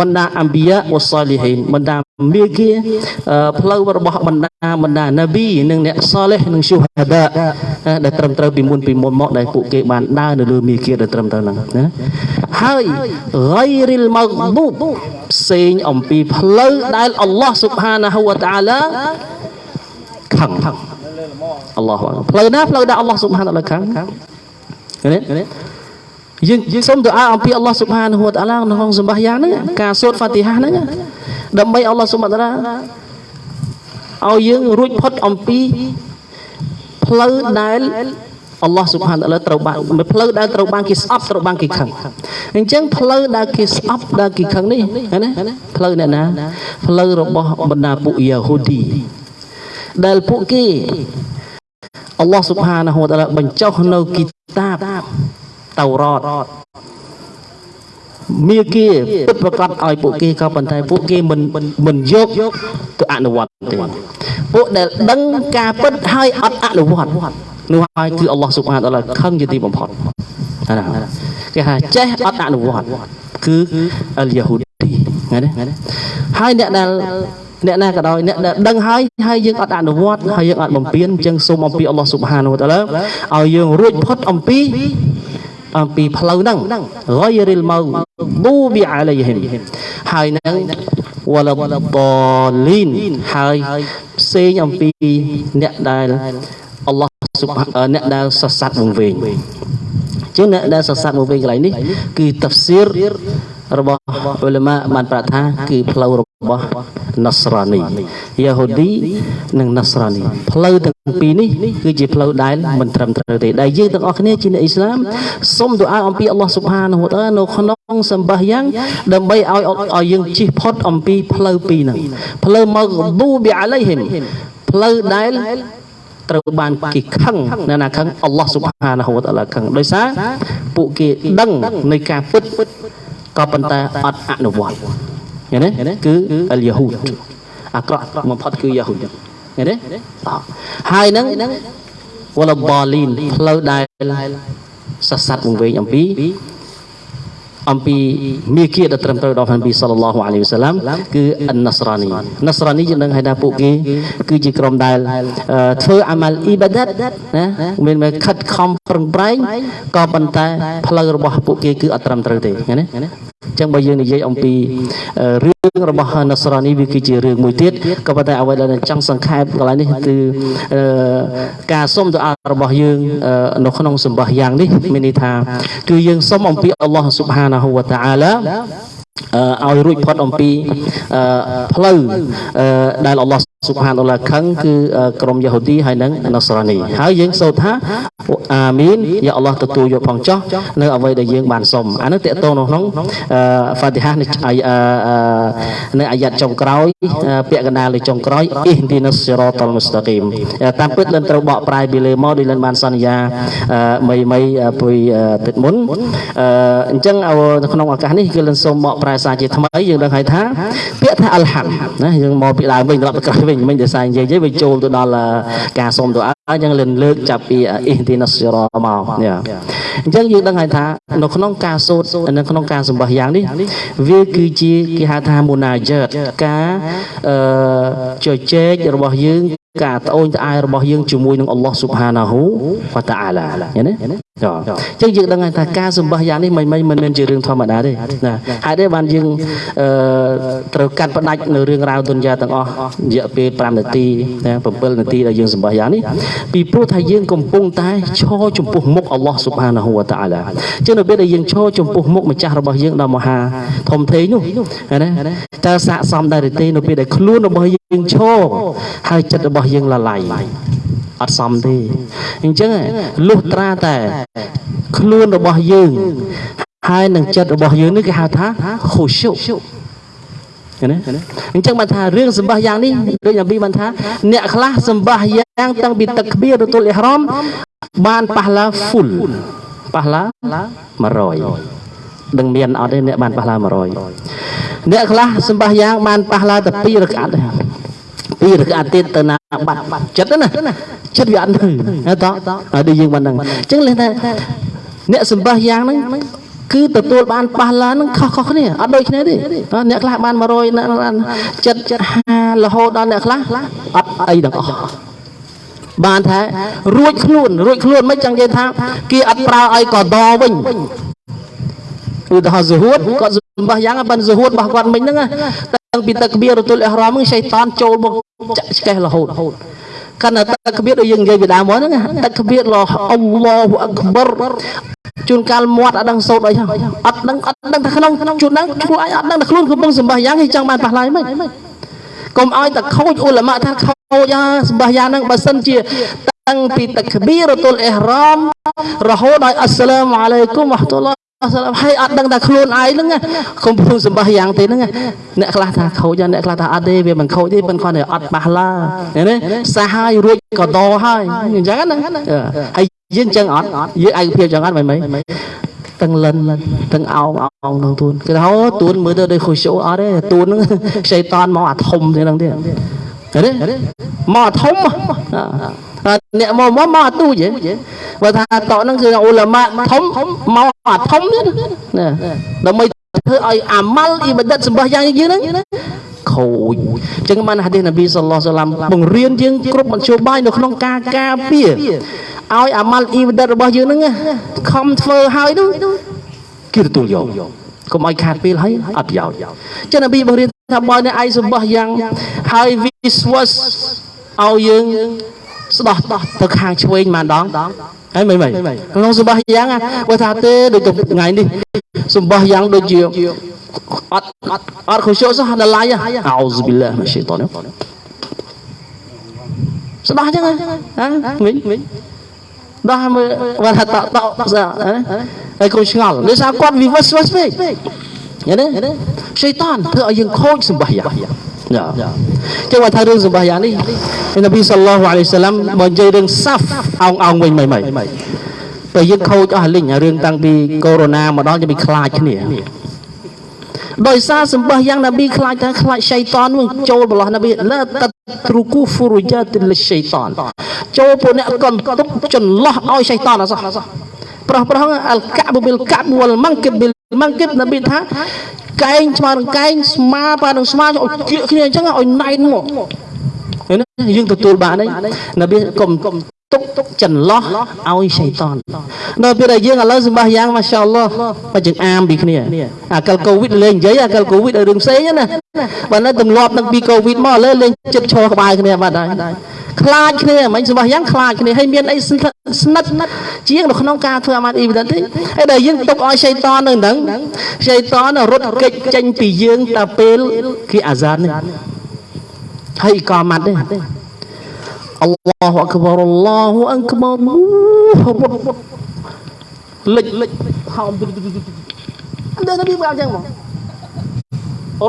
បណ្ដាអម្បិយាវ៉ាសាលីហ៊ីនបណ្ដាមាគីផ្លូវរបស់បណ្ដាបណ្ដាណាប៊ីនិងអ្នកសាលេះនិងឈូហាដាដែលត្រឹមត្រូវពីមុនពីមុនមកដែលពួកគេបានដើរនៅលើមាគីដែលត្រឹមត្រូវហ្នឹងណាហើយ ghairil maghdub ផ្សេងអំពីផ្លូវដែលអល់ឡោះស៊ុបហានាហ៊ូវតាអាឡាខឹងអល់ឡោះផ្លូវណាផ្លូវដែលអល់ឡោះស៊ុបហានាតាឡាខឹងឃើញទេ យើងសូមទូអាអំពីអល់ឡោះស៊ុបហានហួតអាឡាក្នុងសម្បះយ៉ាងហ្នឹងការសូត្រហ្វាទីហាហ្នឹងដើម្បីអល់ឡោះស៊ុបហានឲ្យយើងរួចផុតអំពីផ្លូវដែលអល់ឡោះស៊ុបហានតាឡាត្រូវបានផ្លូវដែលត្រូវបានគេស្អប់ត្រូវបានគេខឹងអញ្ចឹងផ្លូវដែលគេស្អប់ដែលគេខឹងនេះណាផ្លូវអ្នកណាផ្លូវរបស់បណ្ដាពួកយ៉ាហូឌីដែលពួកគេអល់ឡោះស៊ុបហានហួតតាឡាបញ្ចុះនៅគីតាប តៅរ៉តមាគីពិតប្រកបឲ្យពួកគេក៏ប៉ុន្តែពួកគេមិនមិនយកទៅអនុវត្តទេពួកដែលដឹងការពិតហើយអត់អនុវត្តនោះហើយគឺអល់ឡោះស៊ុបហានតាឡាខឹងជាទីបំផុតណាគេថាចេះអត់អនុវត្តគឺអលយ៉ាហ៊ូឌីណាហើយអ្នកដែលអ្នកណាក៏ដោយអ្នកដែលដឹងហើយហើយយើងអត់អនុវត្តហើយយើងអត់បំពេញអញ្ចឹងសូមអំពីអល់ឡោះស៊ុបហានវតាឡាឲ្យយើងរួចផុតអំពី អំពីផ្លូវហ្នឹង ghayril maghdubi alaihim ហើយនឹង waladdallin ហើយផ្សេងអំពីអ្នកដែលអល់ឡោះស៊ុបអ្នកដែលសរស័តវង្វេងចឹងអ្នកដែលសរស័តវង្វេងកន្លែងនេះគឺតាហ្វស៊ីររបស់អ៊ុលម៉ាបានប្រាប់ថាគឺផ្លូវរបស់ ណាសរ៉ានីយ៉ាហូឌីនិងណាសរ៉ានីផ្លូវទាំងពីរនេះគឺជាផ្លូវដែលមិនត្រឹមត្រូវទេដែលយើងទាំងអស់គ្នាជាអ្នកអ៊ីស្លាមសូមទូអាអំពីអល់ឡោះស៊ុបហានហូតានៅក្នុងសម្បះយ៉ាងដើម្បីឲ្យឲ្យយើងជិះផុតអំពីផ្លូវពីរហ្នឹងផ្លូវមកឌូប៊ីអាឡៃហ៊ីមផ្លូវដែលត្រូវបានគេខឹងនៅណាខឹងអល់ឡោះស៊ុបហានហូតាឡាខឹងដោយសារពួកគេដឹងនៃការពិតក៏ប៉ុន្តែអត់អនុវត្ត ឃើញទេគឺអលយ៉ាហ៊ូតអាក្រក់បំផុតគឺយ៉ាហ៊ូតឃើញទេហើយនឹងវលបលីនផ្លូវដែលសស័តវង្វេងអំពីអំពីមាគ៌ាដែលត្រឹមត្រូវដល់ព្រះនប៊ីសល្លឡោះអាឡៃហ៊ីវសឡាមគឺអនណាសរ៉ានីណាសរ៉ានីយើងនឹងហៅថាពួកគេគឺជាក្រុមដែលធ្វើអាម៉ាល់អ៊ីបាដាតណាមានមកខិតខំប្រឹងប្រែងក៏ប៉ុន្តែផ្លូវរបស់ពួកគេគឺអត់ត្រឹមត្រូវទេណា ចឹងបើយើងនិយាយអំពីរឿងរបស់ណាសរ៉ានីវាគឺជារឿងមួយទៀតក៏ប៉ុន្តែអ្វីដែលចង់សង្ខេបកន្លែងនេះគឺការសុំទៅអរបស់យើងនៅក្នុងសម្បះយ៉ាងនេះមានន័យថាគឺយើងសុំអំពីអល់ឡោះស៊ុបហានាហ៊ូវតាអាឡាឲ្យរួចផុតអំពីផ្លូវដែលអល់ឡោះសុបហានអល់ឡាខឹងគឺក្រុមយ៉ាហូឌីហើយនិងណាសរ៉ានីហើយយើងសូត្រថាអាមីនយ៉ាអល់ឡោះទទួលយកផងចោះនៅអ្វីដែលយើងបានសុំអានោះតកតងក្នុងហ្វាទីហានៅអាយ៉ាត់ចុងក្រោយពាក្យកណ្ដាលលើចុងក្រោយអ៊ីឌីណាសស៊ីរ៉ាតលមុស្តាគីមតាមពិតលិនត្រូវបកប្រែពីលើមកដោយលិនបានសន្យាមីមីពីទឹកមុនអញ្ចឹងនៅក្នុងឱកាសនេះគឺលិនសូមបកប្រែសារជាថ្មីយើងដឹងហើយថាពាក្យថាអលហាំណាយើងមកពីដើមវិញត្រឡប់ទៅក្រោយវិញមិញដោយសារនិយាយវិញចូលទៅដល់ការសុំទៅអញ្ចឹងលិនលើកចាប់ពីអ៊ីទីណាសរ៉មកអញ្ចឹងយើងដឹងហើយថានៅក្នុងការសូត្រនៅក្នុងការសម្បះយ៉ាងនេះវាគឺជាគេហៅថាមូណាជើតការអឺជជែករបស់យើងការត្អូញត្អែរបស់យើងជាមួយនឹងអល់ឡោះស៊ុបហានាហ៊ូវតាអាឡាឃើញទេ អញ្ចឹងយើងដឹងហើយថាការសម្បះយ៉ាងនេះមិនមិនមិនមែនជារឿងធម្មតាទេណាហើយទេបានយើងអឺត្រូវកាត់ផ្ដាច់នៅរឿងរ៉ាវទុនយ៉ាទាំងអស់រយៈពេល5នាទីណា7នាទីដែលយើងសម្បះយ៉ាងនេះពីព្រោះថាយើងកំពុងតែឈរចំពោះមុខអល់ឡោះស៊ុបហានាហ៊ូវតាអាឡាអញ្ចឹងនៅពេលដែលយើងឈរចំពោះមុខម្ចាស់របស់យើងដ៏មហាធំធេងនោះណាតើស័កសមដែរឬទេនៅពេលដែលខ្លួនរបស់យើងឈរហើយចិត្តរបស់យើងលឡាយ អត់សមទេអញ្ចឹងលុះត្រាតែ ខ្លួនរបស់យើងហើយនឹងចិត្តរបស់យើងនេះគេហៅថាខូស៊ុណាអញ្ចឹងបានថារឿងសម្បះយ៉ាងនេះដូចអាប៊ីបានថា អ្នកខ្លះសម្បះយ៉ាងតាំងពីទឹកក្បៀរទទួលអ៊ីហ្រ៉មបានប៉ះឡា full ប៉ះឡា100ដឹងមានអត់ទេអ្នកបានប៉ះឡា100អ្នកខ្លះសម្បះយ៉ាងបានប៉ះឡាតែ2រកាត់ទេ ពីរកាត់ទៀតទៅណាបាត់ចិត្តណាចិត្តវាអត់ទៅណាតោះដូចយើងបានហ្នឹងអញ្ចឹងលេថាអ្នកសម្បះយ៉ាងហ្នឹងគឺទទួលបានប៉ះឡានឹងខុសខុសគ្នាអត់ដូចគ្នាទេអ្នកខ្លះបាន100អ្នកចិត្តចិត្ត50រហូតដល់អ្នកខ្លះអត់អីទាំងអស់បានថារួចខ្លួនរួចខ្លួនមិនចឹងនិយាយថាគេអត់ប្រើឲ្យកដវិញឧទាហរណ៍ស៊ូហួតគាត់សម្បះយ៉ាងបានស៊ូហួតរបស់គាត់មិញហ្នឹងតាំ ងពីទឹកបៀរទុលអ៊ីហ្រាមហ្នឹងសៃតានចូលមកចាក់ឆ្កេះរហូតកាន់តែទឹកក្បៀតដូចយើងនិយាយពីដើមមកហ្នឹងទឹកក្បៀតឡោះអល់ឡោះអក្បរជួនកាលមាត់អត់ដឹងសូត្រអីអត់ដឹងអត់ដឹងថាក្នុងជួនហ្នឹងខ្លួនឯងអត់ដឹងថាខ្លួនកំពុងសម្បះយ៉ាងគេចង់បានប៉ះឡាយមិនកុំឲ្យតែខូចអ៊ុលម៉ាថាខូចសម្បះយ៉ាងហ្នឹងបើសិនជាតាំងពីទឹកក្បៀរទុលអ៊ីហ្រាមរហូតដល់អស្សឡាមអាឡៃគុំវ៉ាហ្តុលអ សឡាមហើយអត់ដឹងថាខ្លួនឯងហ្នឹងកុំពុំសម្បះយ៉ាងទេហ្នឹងអ្នកខ្លះថាខូចអ្នកខ្លះថាអត់ទេវាមិនខូចទេប៉ុន្តែគាត់អត់បាសឡាណាសាហើយរួចក៏តហើយអញ្ចឹងណាហើយយើងអញ្ចឹងអត់យើងឯកភាពអញ្ចឹងអត់មិនមិនទាំងលិនទាំងអោងអោងក្នុងទួនគេថាអូទួនមើលទៅដូចខុសអត់ទេទួនហ្នឹងខ្ចីតនមកអាធំទេហ្នឹងទេទេមកអាធំ អ្នកមកមកមកអាទូចបើថាតកហ្នឹងគឺអ៊ូឡាម៉ាធំមកអាធំទៀតណាដើម្បីធ្វើឲ្យអាម៉ាល់អ៊ីបាដិតសម្បះយ៉ាងយើងហ្នឹងខូចអញ្ចឹងបានហាឌីសនប៊ីសល្លោះសាឡាំបង្រៀនយើងគ្រប់មធ្យោបាយនៅក្នុងការការពារឲ្យអាម៉ាល់អ៊ីបាដិតរបស់យើងហ្នឹងខំធ្វើឲ្យនោះគេទទួលយកកុំឲ្យខាតពេលហើយអត់ប្រយោជន៍ចឹងនប៊ីបង្រៀនថាបើអ្នកឯងសម្បះយ៉ាងហើយវិស្វសឲ្យយើង ស្ដោះទៅខាងឆ្វេងម្ដងហើយមិនមិនក្នុងសម្បះយ៉ាងបើថាទេដូចថ្ងៃនេះសម្បះយ៉ាងដូចជាអត់អត់អត់ខុសសោះដល់ឡាយអោសប៊ីឡាម៉ាស៊ីតនស្ដោះចឹងហ៎វិញវិញដោះមើលបើថាតតហើយកុំឆ្ងល់ដោយសារគាត់វិវស្សវស្ពេកយល់ទេសៃតានធ្វើឲ្យយើងខូចសម្បះយ៉ាង ចាចឹងមកថារឿងសម្បះយ៉ាងនេះនប៊ីសល្លោះអាឡៃសាឡាំបើនិយាយរឿងសាហ្វអោងអោងវិញមិនមិនតែយើងខូចអស់លិញរឿងតាំងពីកូវីដ -19 មកដល់យើង bị ខ្លាចគ្នាដោយសារសម្បះយ៉ាងនប៊ីខ្លាចថាខ្លាចសៃតាននឹងចូលបលោះនប៊ីឡាតទ្រុគូហ្វូរុយ៉ាទិលសៃតានចូលពួកអ្នកកន្ទុកចន្លោះឲ្យសៃតានអសោះប្រុសប្រុសអលកាប៊ូប៊ីលកាបវលម៉ង់គិបប៊ីល ម៉ង់គិបនប៊ីថាកែងស្មើនឹងកែងស្មាប៉ានឹងស្មាឲ្យជៀកគ្នាអញ្ចឹងឲ្យណៃមកយើងទទួលបានហើយនប៊ីកុំ ទុកទុកចន្លោះឲ្យសៃតានដល់ពេលដែលយើងឥឡូវសម្បះយ៉ាងម៉ាសាអល់ឡោះបើយើងអាមពីគ្នាអាកលកូវីដលេងនិយាយអាកលកូវីដឲ្យរឿងផ្សេងណាបើនៅទម្លាប់នឹងពីកូវីដមកឥឡូវលេងចិត្តឈរក្បាលគ្នាបាត់ហើយខ្លាចគ្នាមិនសម្បះយ៉ាងខ្លាចគ្នាហើយមានអីស្និទ្ធជាងនៅក្នុងការធ្វើអាម៉ាត់អ៊ីវិដទេហើយដែលយើងទុកឲ្យសៃតាននឹងហ្នឹងសៃតានរត់គេចចេញពីយើងតែពេលគេអាហ្សាននេះហើយអ៊ីកាម៉ាត់ទេ អល់ឡោះអក្បរអល់ឡោះអក្បរលិចលិចហោមអត់ដឹងថាវាបែបចឹងមក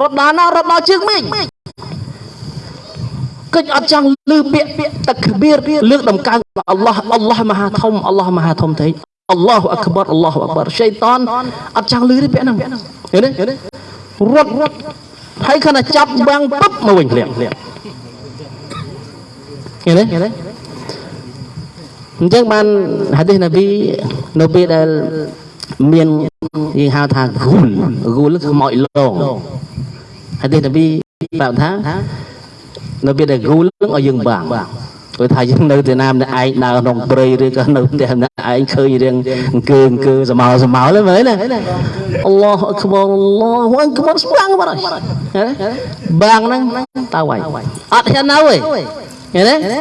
រត់ដល់ណារត់ដល់ជើងមេឃកិច្ចអត់ចង់លឺពាក្យពាក្យតក្បៀរលើកដំកើងអល់ឡោះអល់ឡោះមហាធំអល់ឡោះមហាធំទេអល់ឡោះអក្បរអល់ឡោះអក្បរសៃតានអត់ចង់លឺទេពាក្យហ្នឹងឃើញទេរត់រត់ហើយខណៈចាប់បាំងពឹបមកវិញភ្លាមភ្លាម ឃើញទេអញ្ចឹងបានហាឌីសនប៊ីនៅពេលដែលមានយើងហៅថាហ្គូលហ្គូលគឺមកឡងហាឌីសនប៊ីប្រាប់ថានៅពេលដែលហ្គូលឲ្យយើងបាំងព្រោះថាយើងនៅទីណាម្នាក់ឯងដើរក្នុងព្រៃឬក៏នៅផ្ទះម្នាក់ឯងឃើញរៀងអង្គើអង្គើសមោសមោហ្នឹងមើលណាអល់ឡោះអក្បរអល់ឡោះអក្បរស្បាំងបាត់ហើយបាំងហ្នឹងទៅហើយអត់ហ៊ាននៅទេ ឃើញទេ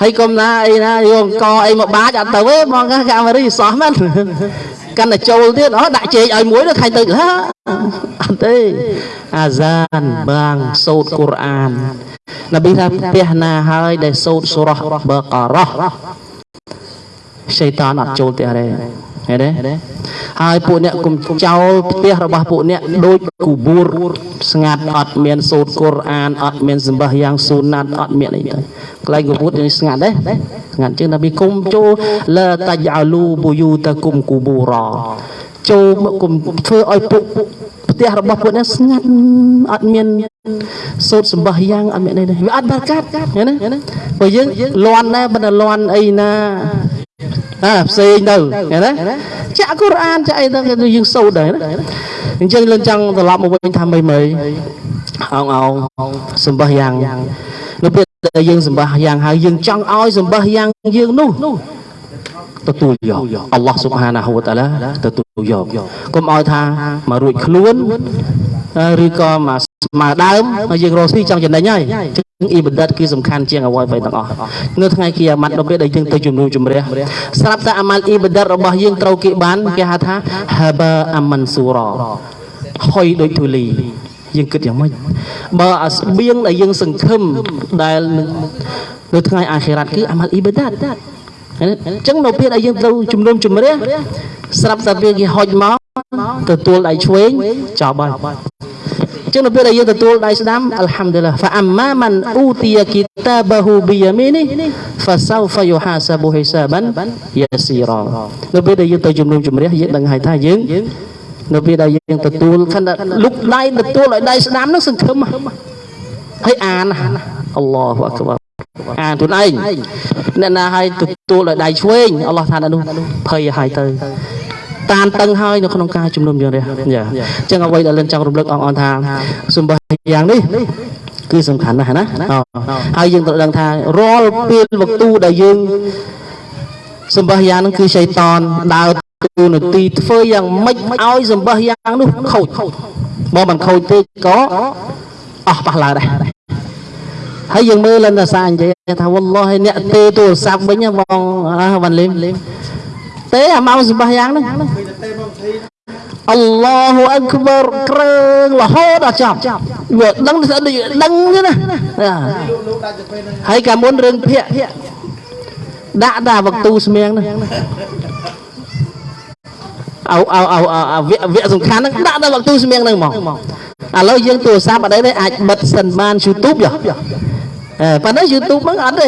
ហើយកុំណាអីណាយកអង្គអីមកបាចអត់ទៅទេបងកាមេរីសោះមែនកាន់តែចូលទៀតអូដាក់ជែកឲ្យមួយទៅខាញ់ទៅហាអត់ទេអាហ្សានបាងសូត្រកូរ៉ាននប៊ីថាផ្ទះណាហើយដែលសូត្រសូរ៉ះបការ៉ោះសៃតានអត់ចូលផ្ទះទេ ឃើញទេហើយពួកអ្នកគុំចោលផ្ទះរបស់ពួកអ្នកដូចគូបួរស្ងាត់អត់មានសូត្រកូរ៉ានអត់មានសម្បះយ៉ាងស៊ូណាត់អត់មានអីទៅកន្លែងគូបួរស្ងាត់ទេស្ងាត់ជាងនប៊ីគុំចូលឡាតាច់អាលូបូយូតាគុំគូបូរ៉ចូលមកគុំធ្វើឲ្យពួកផ្ទះរបស់ពួកនេះស្ងាត់អត់មានសូត្រសម្បះយ៉ាងអត់មានអីទេវាអត់បាកាត់ឃើញណាព្រោះយើងលន់ដែរប៉ុន្តែលន់អីណា អាផ្សេងទៅឃើញណាចាក់កូរ៉ានចាក់អីទៅយើងសូត្រដែរណាអញ្ចឹងលឿនចង់ត្រឡប់មកវិញថាមីមីអងអងសម្បះយ៉ាងនៅពេលដែលយើងសម្បះយ៉ាងហើយយើងចង់ឲ្យសម្បះយ៉ាងយើងនោះទទួលយកអល់ឡោះស៊ុបហានាហ៊ូវតាឡាទទួលយកកុំឲ្យថាមករួចខ្លួនឬក៏មក ស្មើដើមហើយយើងរស់ស៊ីចង់ចំណេញហើយចឹងអ៊ីបាដិតគឺសំខាន់ជាងអ្វីៗទាំងអស់នៅថ្ងៃគីយ៉ាម៉ាត់ដល់ពេលដែលយើងទៅជំនុំជម្រះស្រាប់តែអាម៉ាល់អ៊ីបាដិតរបស់យើងត្រូវគេបានគេហៅថាហាបាអាម៉ាន់ស៊ូរ៉ហុយដូចទូលីយើងគិតយ៉ាងម៉េចបើអាស្បៀងដែលយើងសង្ឃឹមដែលនៅថ្ងៃអាខិរ៉ាត់គឺអាម៉ាល់អ៊ីបាដិតអញ្ចឹងនៅពេលដែលយើងទៅជំនុំជម្រះស្រាប់តែពេលគេហុចមកទទួលដៃឆ្វេងចោល ហើយចឹងនៅពេលដែលយើងទទួលដៃស្ដាំអัลហាំឌុលឡាហ្វាអម្មាមិនអ៊ូទីយគីតាបហ៊ូប៊ីយ៉ាមីនីហ្វាសៅហ្វាយូហាសាប៊ូហ៊ីសាបានយ៉ាស៊ីរ៉នៅពេលដែលយើងទៅជំនុំជម្រះយើងដឹងហើយថាយើងនៅពេលដែលយើងទទួលខណ្ឌលុកដៃទទួលឲ្យដៃស្ដាំនឹងសង្ឃឹមហើយអានអល់ឡោះអក្បាអានខ្លួនឯងអ្នកណាឲ្យទទួលឲ្យដៃឆ្វេងអល់ឡោះថានោះភ័យឲ្យទៅ តានតឹងហើយនៅក្នុងការជំនុំជម្រះចាអញ្ចឹងអ្វីដែលលិនចង់រំលឹកអង្គអនថាសម្បះយ៉ាងនេះគឺសំខាន់ណាស់ណាហើយយើងត្រូវដឹងថារាល់ពេលវកទូដែលយើងសម្បះយ៉ាងហ្នឹងគឺសៃតនដើរទូនាទីធ្វើយ៉ាងម៉េចឲ្យសម្បះយ៉ាងនោះខូចបើមិនខូចទេក៏អស់ប៉ះឡើដែរហើយយើងមើលលិនតាសានិយាយថាវ៉ាឡោះអ្នកទេទូរស័ព្ទវិញបងវ៉ាន់លីម ទេអាម៉ោងសម្បះយ៉ាងហ្នឹងអល់ឡោះអក្បរក្រើងរហូតដល់ចប់វាដឹងស្អីដឹងទេណាហើយកាលមុនរឿងភ័ក្រដាក់តាវកទូស្មៀងហ្នឹងអោអោអោវគ្គវគ្គសំខាន់ហ្នឹងដាក់ដល់វកទូស្មៀងហ្នឹងមកឥឡូវយើងទូរស័ព្ទអត់ទេអាចបិទសិនបាន YouTube យោប៉ុន្តែ YouTube ហ្នឹងអត់ទេ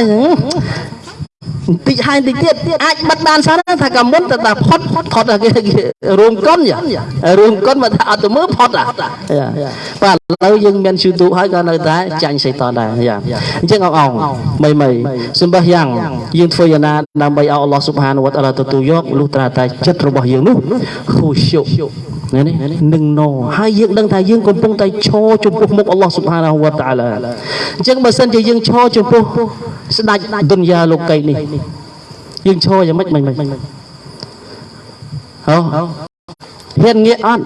បន្តិចហើយបន្តិចទៀតអាចបិទបានសិនថាក៏មុនតែថាផុតផុតគេរួមកុនរួមកុនមកថាអត់ទៅមើលផុតបាទ ឥឡូវយើងមាន YouTube ហើយក៏នៅតែចាញ់សៃតនដែរយ៉ាអញ្ចឹងអងអងមីមីសម្បះយ៉ាងយើងធ្វើយ៉ាងណាដើម្បីឲ្យអល់ឡោះស៊ុបហានវតាឡាទទួលយកលុះត្រាតែចិត្តរបស់យើងនោះខូឈុនេះនឹងណហើយយើងដឹងថាយើងកំពុងតែឈរចំពោះមុខអល់ឡោះស៊ុបហានាវតាឡាអញ្ចឹងបើសិនជាយើងឈរចំពោះស្ដេចដុនយ៉ាលោកីនេះយើងឈរយ៉ាងម៉េចមិនមិនហ៎ហ៊ានងាកអត់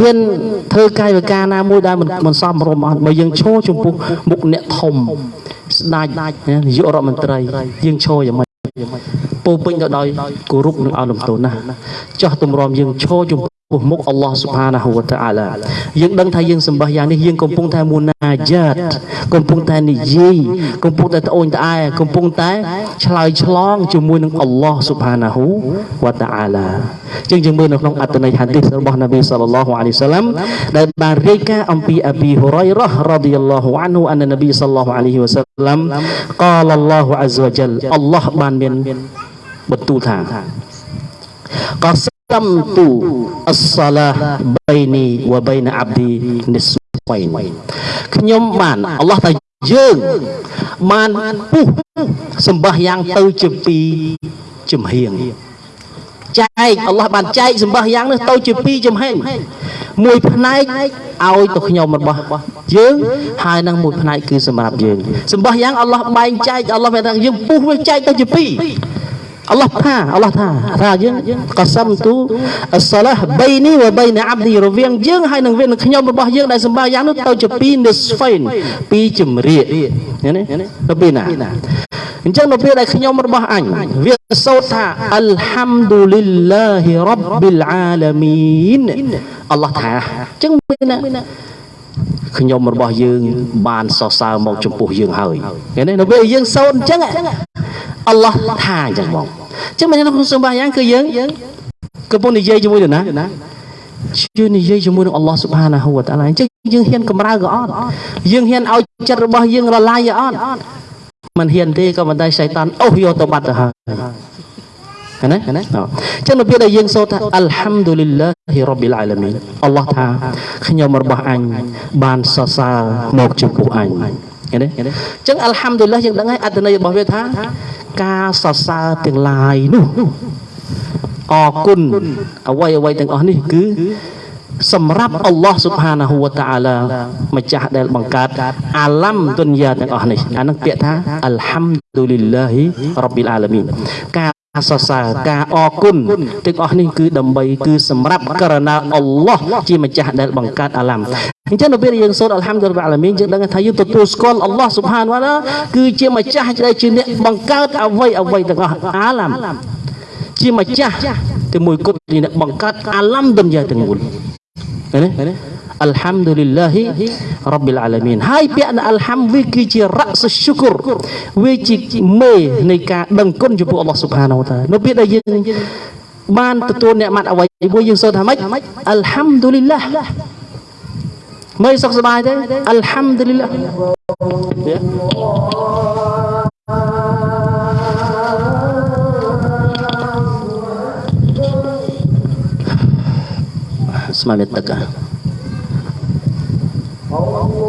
ហ៊ានធ្វើកាយវិការណាមួយដែលមិនសមរម្យអត់បើយើងឈរចំពោះមុខអ្នកធំស្ដេចនាយករដ្ឋមន្ត្រីយើងឈរយ៉ាងម៉េចពោពេញទៅដោយគោរពនិងអនុមទោណាចោះទម្រាំយើងឈរចំពោះ មុខអល់ឡោះស៊ុបហានាហ៊ូវតាអាឡាយើងដឹងថាយើងសម្បះយ៉ាងនេះយើងកំពុងតែមូណាយ៉ាតកំពុងតែនិយាយកំពុងតែត្អូញត្អែកំពុងតែឆ្លើយឆ្លងជាមួយនឹងអល់ឡោះស៊ុបហានាហ៊ូវតាអាឡាជាងយើងមើលនៅក្នុងអត្តន័យហាឌីសរបស់នប៊ីសល្លឡោះអាឡៃសាឡាំដែលបានរាយការណ៍អំពីអប៊ីហ៊ុរ៉ៃរ៉ារ៉ាឌីយ៉ាឡោះអានហ៊ូអាននប៊ីសល្លឡោះអាឡៃវ៉ាសាឡាំកាលឡោះអាហ្សវ៉ាជលអល់ឡោះបានមានបន្ទូលថាកសំ ទូអស្សាឡាបៃនីវបៃណាអាប់ឌីនិស្វៃខ្ញុំបានអល់ឡោះថាយើងបានពុះសម្បះយ៉ាងទៅជាពីចំហៀងចែកអល់ឡោះបានចែកសម្បះយ៉ាងនេះទៅជាពីរចំហេងមួយផ្នែកឲ្យទៅខ្ញុំរបស់យើងហើយនឹងមួយផ្នែកគឺសម្រាប់យើងសម្បះយ៉ាងអល់ឡោះបែងចែកអល់ឡោះបានថាយើងពុះវាចែកទៅជាពីរ អល់ឡោះថាអល់ឡោះថាថាយើងកសំទូអសឡាហបៃនីវបៃណាអាប់ឌីរវាងយើងហើយនឹងវានឹងខ្ញុំរបស់យើងដែលសម្បះយ៉ាងនោះទៅជាពីរនិស្ហ្វៃនពីរជំរាកឃើញទេទៅពីណាអញ្ចឹងនៅពេលដែលខ្ញុំរបស់អញវាសូត្រថាអលហាំឌូលីលឡាហ៊ីរ៉ាប់ប៊ីលអាឡាមីនអល់ឡោះថាអញ្ចឹងមានណា ខ្ញុំរបស់យើង បានសរសើរមកចំពោះយើងហើយឃើញទេនៅពេលយើងសូត្រអញ្ចឹងអល់ឡោះថាអញ្ចឹងបងអញ្ចឹងមិនក្នុងសម្បាយ៉ាងគឺយើងកំពុងនិយាយជាមួយនរណាជួយនិយាយជាមួយនឹងអល់ឡោះស៊ុបហានាហ៊ូវតាឡាអញ្ចឹងយើងហ៊ានកម្រើក៏អត់យើងហ៊ានឲ្យចិត្តរបស់យើងរលាយក៏អត់មិនហ៊ានទេក៏មិនដែរសៃតានអូសយកទៅបាត់ទៅហើយ ណាណាអញ្ចឹងនៅពេលដែលយើងសូត្រថាអល់ហាំឌូលីលឡាហ៊ីរ៉ាប៊ីលអាឡាមីនអល់ឡោះថាខ្ញុំរបស់អញបានសរសើរមកចំពោះអញឃើញទេអញ្ចឹងអល់ហាំឌូលឡាយើងដឹងហើយអត្ថន័យរបស់វាថាការសរសើរទាំងឡាយនោះអរគុណអ្វីអ្វីទាំងអស់នេះគឺសម្រាប់អល់ឡោះស៊ុបហានាហ៊ូវតាអាឡាម្ចាស់ដែលបង្កើតអាឡាំទុនយ៉ាទាំងអស់នេះអានឹងពាក្យថាអល់ហាំឌូលីលឡាហ៊ីរ៉ាប៊ីលអាឡាមីនការ ការសរសើរការអរគុណទាំងអស់នេះគឺដើម្បីគឺសម្រាប់ករណីអល់ឡោះជាម្ចាស់ដែលបង្កើតអាឡាំអញ្ចឹងនៅពេលយើងសូត្រអល់ហាំឌុលឡាអាឡាមីនយើងដឹងថាយើងទទួលស្គាល់អល់ឡោះស៊ុបហានវ៉ាឡាគឺជាម្ចាស់ដែលជាអ្នកបង្កើតអ្វីអ្វីទាំងអស់អាឡាំជាម្ចាស់តែមួយគត់ជាអ្នកបង្កើតអាឡាំដុនយ៉ាទាំងមូលឃើញទេ អល់ហាំឌុលឡាហ៊ីរ៉ាប៊ីលអាឡាមីនហើយពាក្យអល់ហាំវាគឺជារ៉ាសឈុគរវាជាមេនៃការដឹងគុណចំពោះអល់ឡោះស៊ុបហានវតានៅពេលដែលយើងបានទទួលអ្នកម៉ាត់អ្វីមួយយើងសូត្រថាម៉េចអល់ហាំឌុលឡាមើលសុខសប្បាយទេអល់ហាំឌុលឡាស្មានទឹក ហ៎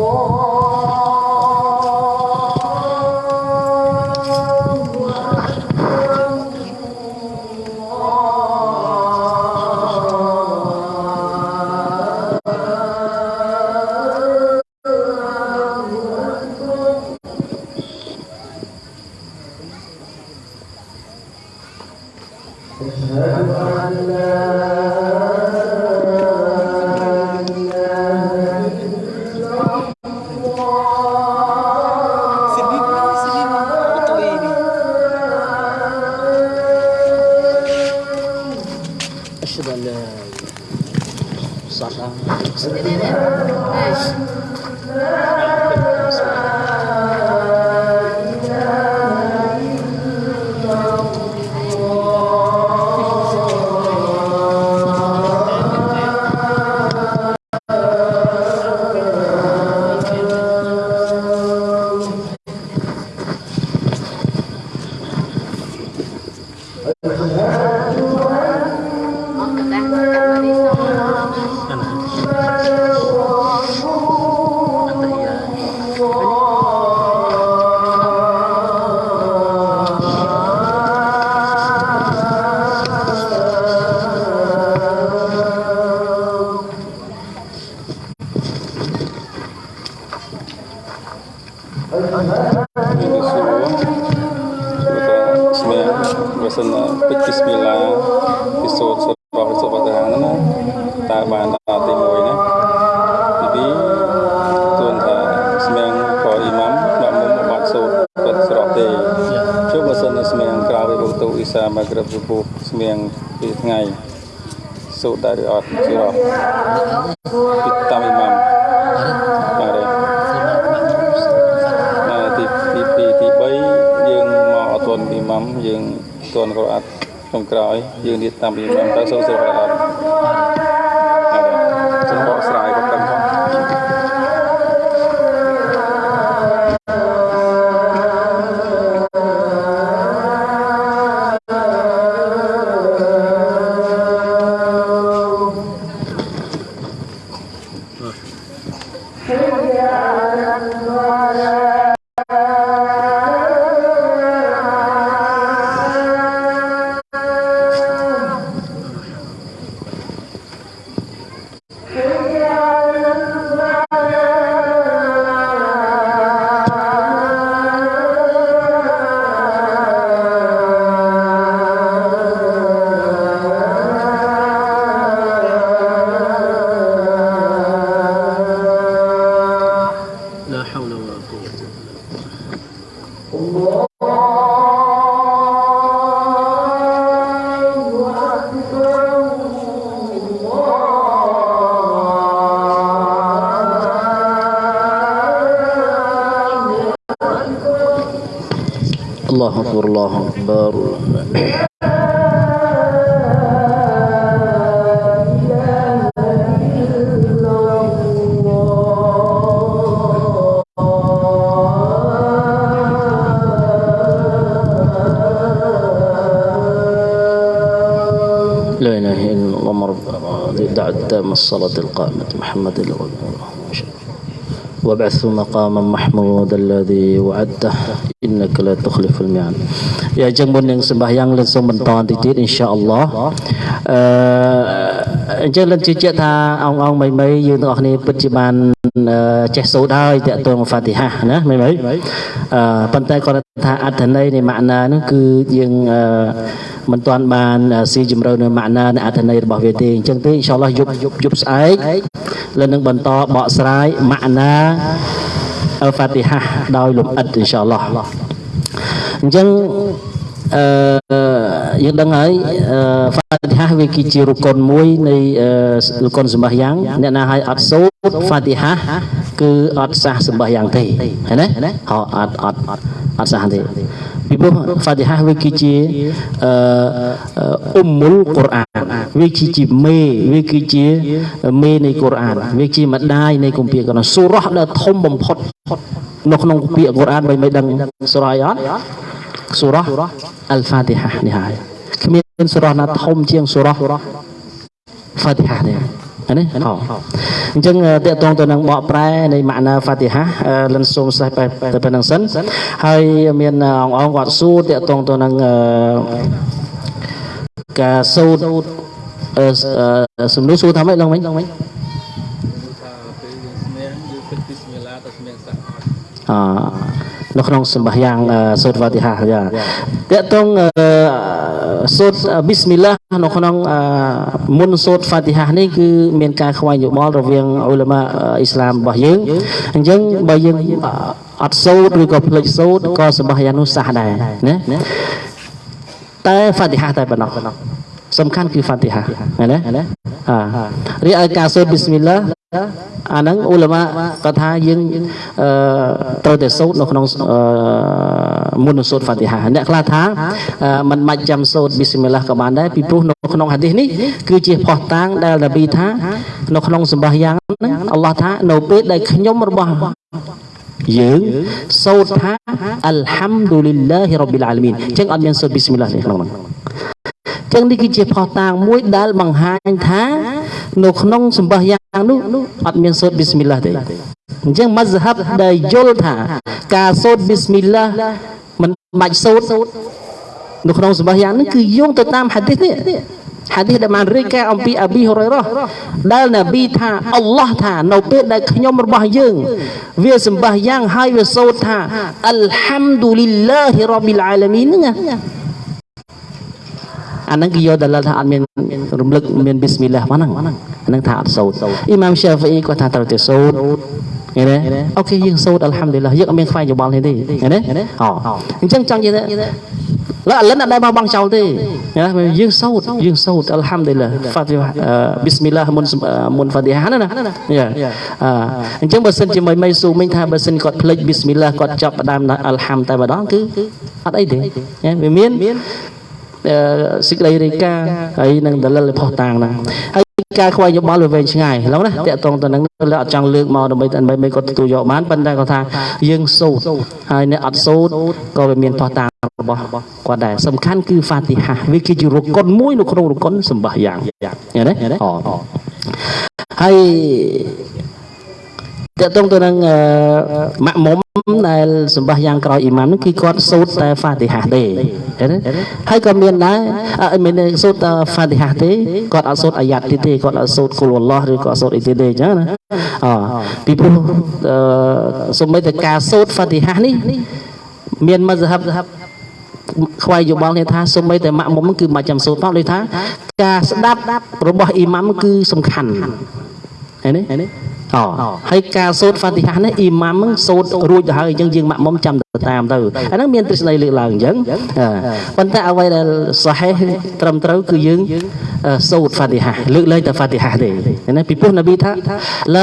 សូត្រដែរឬអត់ស្រស់ពីតាមអ៊ីម៉ាំបាទទីទី2ទី3យើងមកអត់ទាន់អ៊ីម៉ាំយើងទាន់ក៏អត់ក្នុងក្រោយយើងនិយាយតាមពីមិនទៅសូវស្រស់អត់ الذي دعا تام الصلاة القائمة محمد الغنور وابعثوا مقاما محمودا الذي وعدته. إنك لا تخلف الميعاد. يا جنب ننسمه يانغ لنسمه تانتي إن شاء الله. آه អ៊ីនសាអល់ឡោះអឺអញ្ចឹងលិនជឿជាក់ថាអងអងមីមីយើងទាំងអស់គ្នាពិតជាបានចេះសូត្រហើយតកតងហ្វាទីហាណាមីមីអឺប៉ុន្តែគាត់ថាអត្ថន័យនៃម៉ាក់ណានោះគឺយើងអឺមិនទាន់បានស៊ីជម្រៅនៅម៉ាក់ណានៃអត្ថន័យរបស់វាទេអញ្ចឹងទេអ៊ីនសាអល់ឡោះយប់យប់ស្អែកលិននឹងបន្តបកស្រាយម៉ាក់ណាអល់ហ្វាទីហាដោយលំអិតអ៊ីនសាអល់ឡោះអញ្ចឹង អឺយើងដឹងហើយហ្វាទីហាវាគឺជារុកុនមួយនៃរុកុនសម្បះយ៉ាងអ្នកណាឲ្យអត់សូត្រហ្វាទីហាគឺអត់សះសម្បះយ៉ាងទេឃើញទេហៅអត់អត់អត់សះទេពីព្រោះហ្វាទីហាវាគឺជាអឺអ៊ុំមុលកុរអានវាគឺជាមេវាគឺជាមេនៃកុរអានវាជាម្ដាយនៃគម្ពីរកុរអានសូរ៉ះដែលធំបំផុតនៅក្នុងពាក្យកុរអានមិនមិនដឹងសូរ៉ះអត់ សូរ៉ះអលហ្វាទីហានេះហើយគ្មានសូរ៉ះណាធំជាងសូរ៉ះហ្វាទីហាទេនេះហ៎អញ្ចឹងតកតងទៅនឹងបកប្រែនៃម៉ាក់ណាហ្វាទីហាលិនសូមសេះទៅប៉ុណ្្នឹងសិនហើយមានអងអងគាត់សួរតកតងទៅនឹងការសូត្រសំណួរសួរថាម៉េចឡើងវិញឡើងវិញអ នៅក្នុងសម្បះយ៉ាងសូត្រវ៉ាទីហាយ៉ាតកតងសូត្រប៊ីស្មិលឡានៅក្នុងមុនសូត្រហ្វាទីហានេះគឺមានការខ្វែងយោបល់រវាងអ៊ុលម៉ាអ៊ីស្លាមរបស់យើងអញ្ចឹងបើយើងអត់សូត្រឬក៏ភ្លេចសូត្រក៏សម្បះយ៉ាងនោះសះដែរណាតែហ្វាទីហាតែប៉ុណ្ណោះ សំខាន់គឺហ្វាទីហាណាអារីឯការសូត្រប៊ីស្មិលឡាអាហ្នឹងអ៊ុលម៉ាគាត់ថាយើងអឺត្រូវតែសូត្រនៅក្នុងមុននឹងសូត្រហ្វាទីហាអ្នកខ្លះថាมันមិនចាំសូត្រប៊ីស្មិលឡាក៏បានដែរពីព្រោះនៅក្នុងហាឌីសនេះគឺជាផុសតាងដែលនប៊ីថានៅក្នុងសម្បះយ៉ាងហ្នឹងអល់ឡោះថានៅពេលដែលខ្ញុំរបស់យើងសូត្រថាអល់ហាំឌូលីឡាហ៊ីរ៉ាប៊ីលអាឡាមីនអញ្ចឹងអត់មានសូត្រប៊ីស្មិលឡាទេក្នុងហ្នឹង ចឹងនេះគឺជាផុសតាងមួយដែលបង្ហាញថា នៅក្នុងសម្បះយ៉ាងនោះអត់មានសូត្រប៊ីស្មិលឡាទេអញ្ចឹងម៉ាហ្ហាប់ដែលយល់ថា ការសូត្រប៊ីស្មិលឡាមិនបាច់សូត្រនៅក្នុងសម្បះយ៉ាងនេះគឺយោងទៅតាមហាឌីសនេះហាឌីសដែលបានរាយការណ៍អំពីអាប៊ីហូរ៉ៃរ៉ាដែលនប៊ីថាអល់ឡោះថានៅពេលដែលខ្ញុំរបស់យើង វាសម្បះយ៉ាងហើយវាសូត្រថាអល់ហាំឌូលីឡាហ៊ីរ៉ាប៊ីលអាឡាមីនហ្នឹង អាហ្នឹងគេយកដល់ថាអត់មានរំលឹកមានប៊ីស្មិលឡាហ្មងហ្នឹងអាហ្នឹងថាអត់សូត្រអ៊ីម៉ាមសាហ្វីគាត់ថាត្រូវតែសូត្រឃើញទេអូខេយើងសូត្រអល់ហាំឌុលឡាយើងអត់មានខ្វែងយោបល់នេះទេឃើញទេអូអញ្ចឹងចង់និយាយថាឡើអលិនអត់ដែលបោះបង់ចោលទេណាយើងសូត្រយើងសូត្រអល់ហាំឌុលឡាហ្វាទីហាប៊ីស្មិលឡាមុនមុនហ្វាទីហាណាណាអញ្ចឹងបើសិនជាមិនមិនស៊ូមិញថាបើសិនគាត់ភ្លេចប៊ីស្មិលឡាគាត់ចាប់ផ្ដើមអល់ហាំតែម្ដងគឺអត់អីទេវាមាន សេចក្តីរាយការណ៍ហើយនឹងដលិលផុសតាងហ្នឹងហើយការខ្វែងយោបល់វាវែងឆ្ងាយឡងណាតាក់តងទៅនឹងលើអត់ចង់លើកមកដើម្បីដើម្បីមិនគាត់ទទួលយកបានប៉ុន្តែគាត់ថាយើងសូត្រហើយអ្នកអត់សូត្រក៏វាមានផុសតាងរបស់គាត់ដែរសំខាន់គឺហ្វាទីហាវាគឺជារុកុនមួយនៅក្នុងរុកុនសម្បះយ៉ាងឃើញទេអូហើយ តើតងទៅនឹងម៉ាក់មុំដែលសម្បះយ៉ាងក្រោយអ៊ីម៉ាមនោះគឺគាត់សូត្រតែហ្វាទីហាទេហើយក៏មានដែរអត់មានសូត្រតែហ្វាទីហាទេគាត់អត់សូត្រអាយ៉ាត់ទៀតទេគាត់អត់សូត្រគុលអល់ឡោះឬក៏អត់សូត្រអីទៀតទេអញ្ចឹងណាអពីព្រោះសូម្បីតែការសូត្រហ្វាទីហានេះមានមជ្ឈហបខ្វាយយោបល់គ្នាថាសូម្បីតែម៉ាក់មុំគឺមិនចាំសូត្រផងដូចថា ការស្ដាប់របស់អ៊ីម៉ាំគឺសំខាន់ឃើញទេអូ ហើយការសូត្រហ្វាទីហានេះអ៊ីម៉ាំហ្នឹងសូត្ររួចទៅហើយអញ្ចឹងយើងម៉ាក់មុំចាំទៅតាមទៅអាហ្នឹងមានទ្រឹស្ដីលើកឡើងអញ្ចឹងអ่าប៉ុន្តែអ្វីដែលសហេះត្រឹមត្រូវគឺយើងអឺសូត្រហ្វាទីហាលើកលែងតែហ្វាទីហាទេណាពីព្រោះនប៊ីថាឡា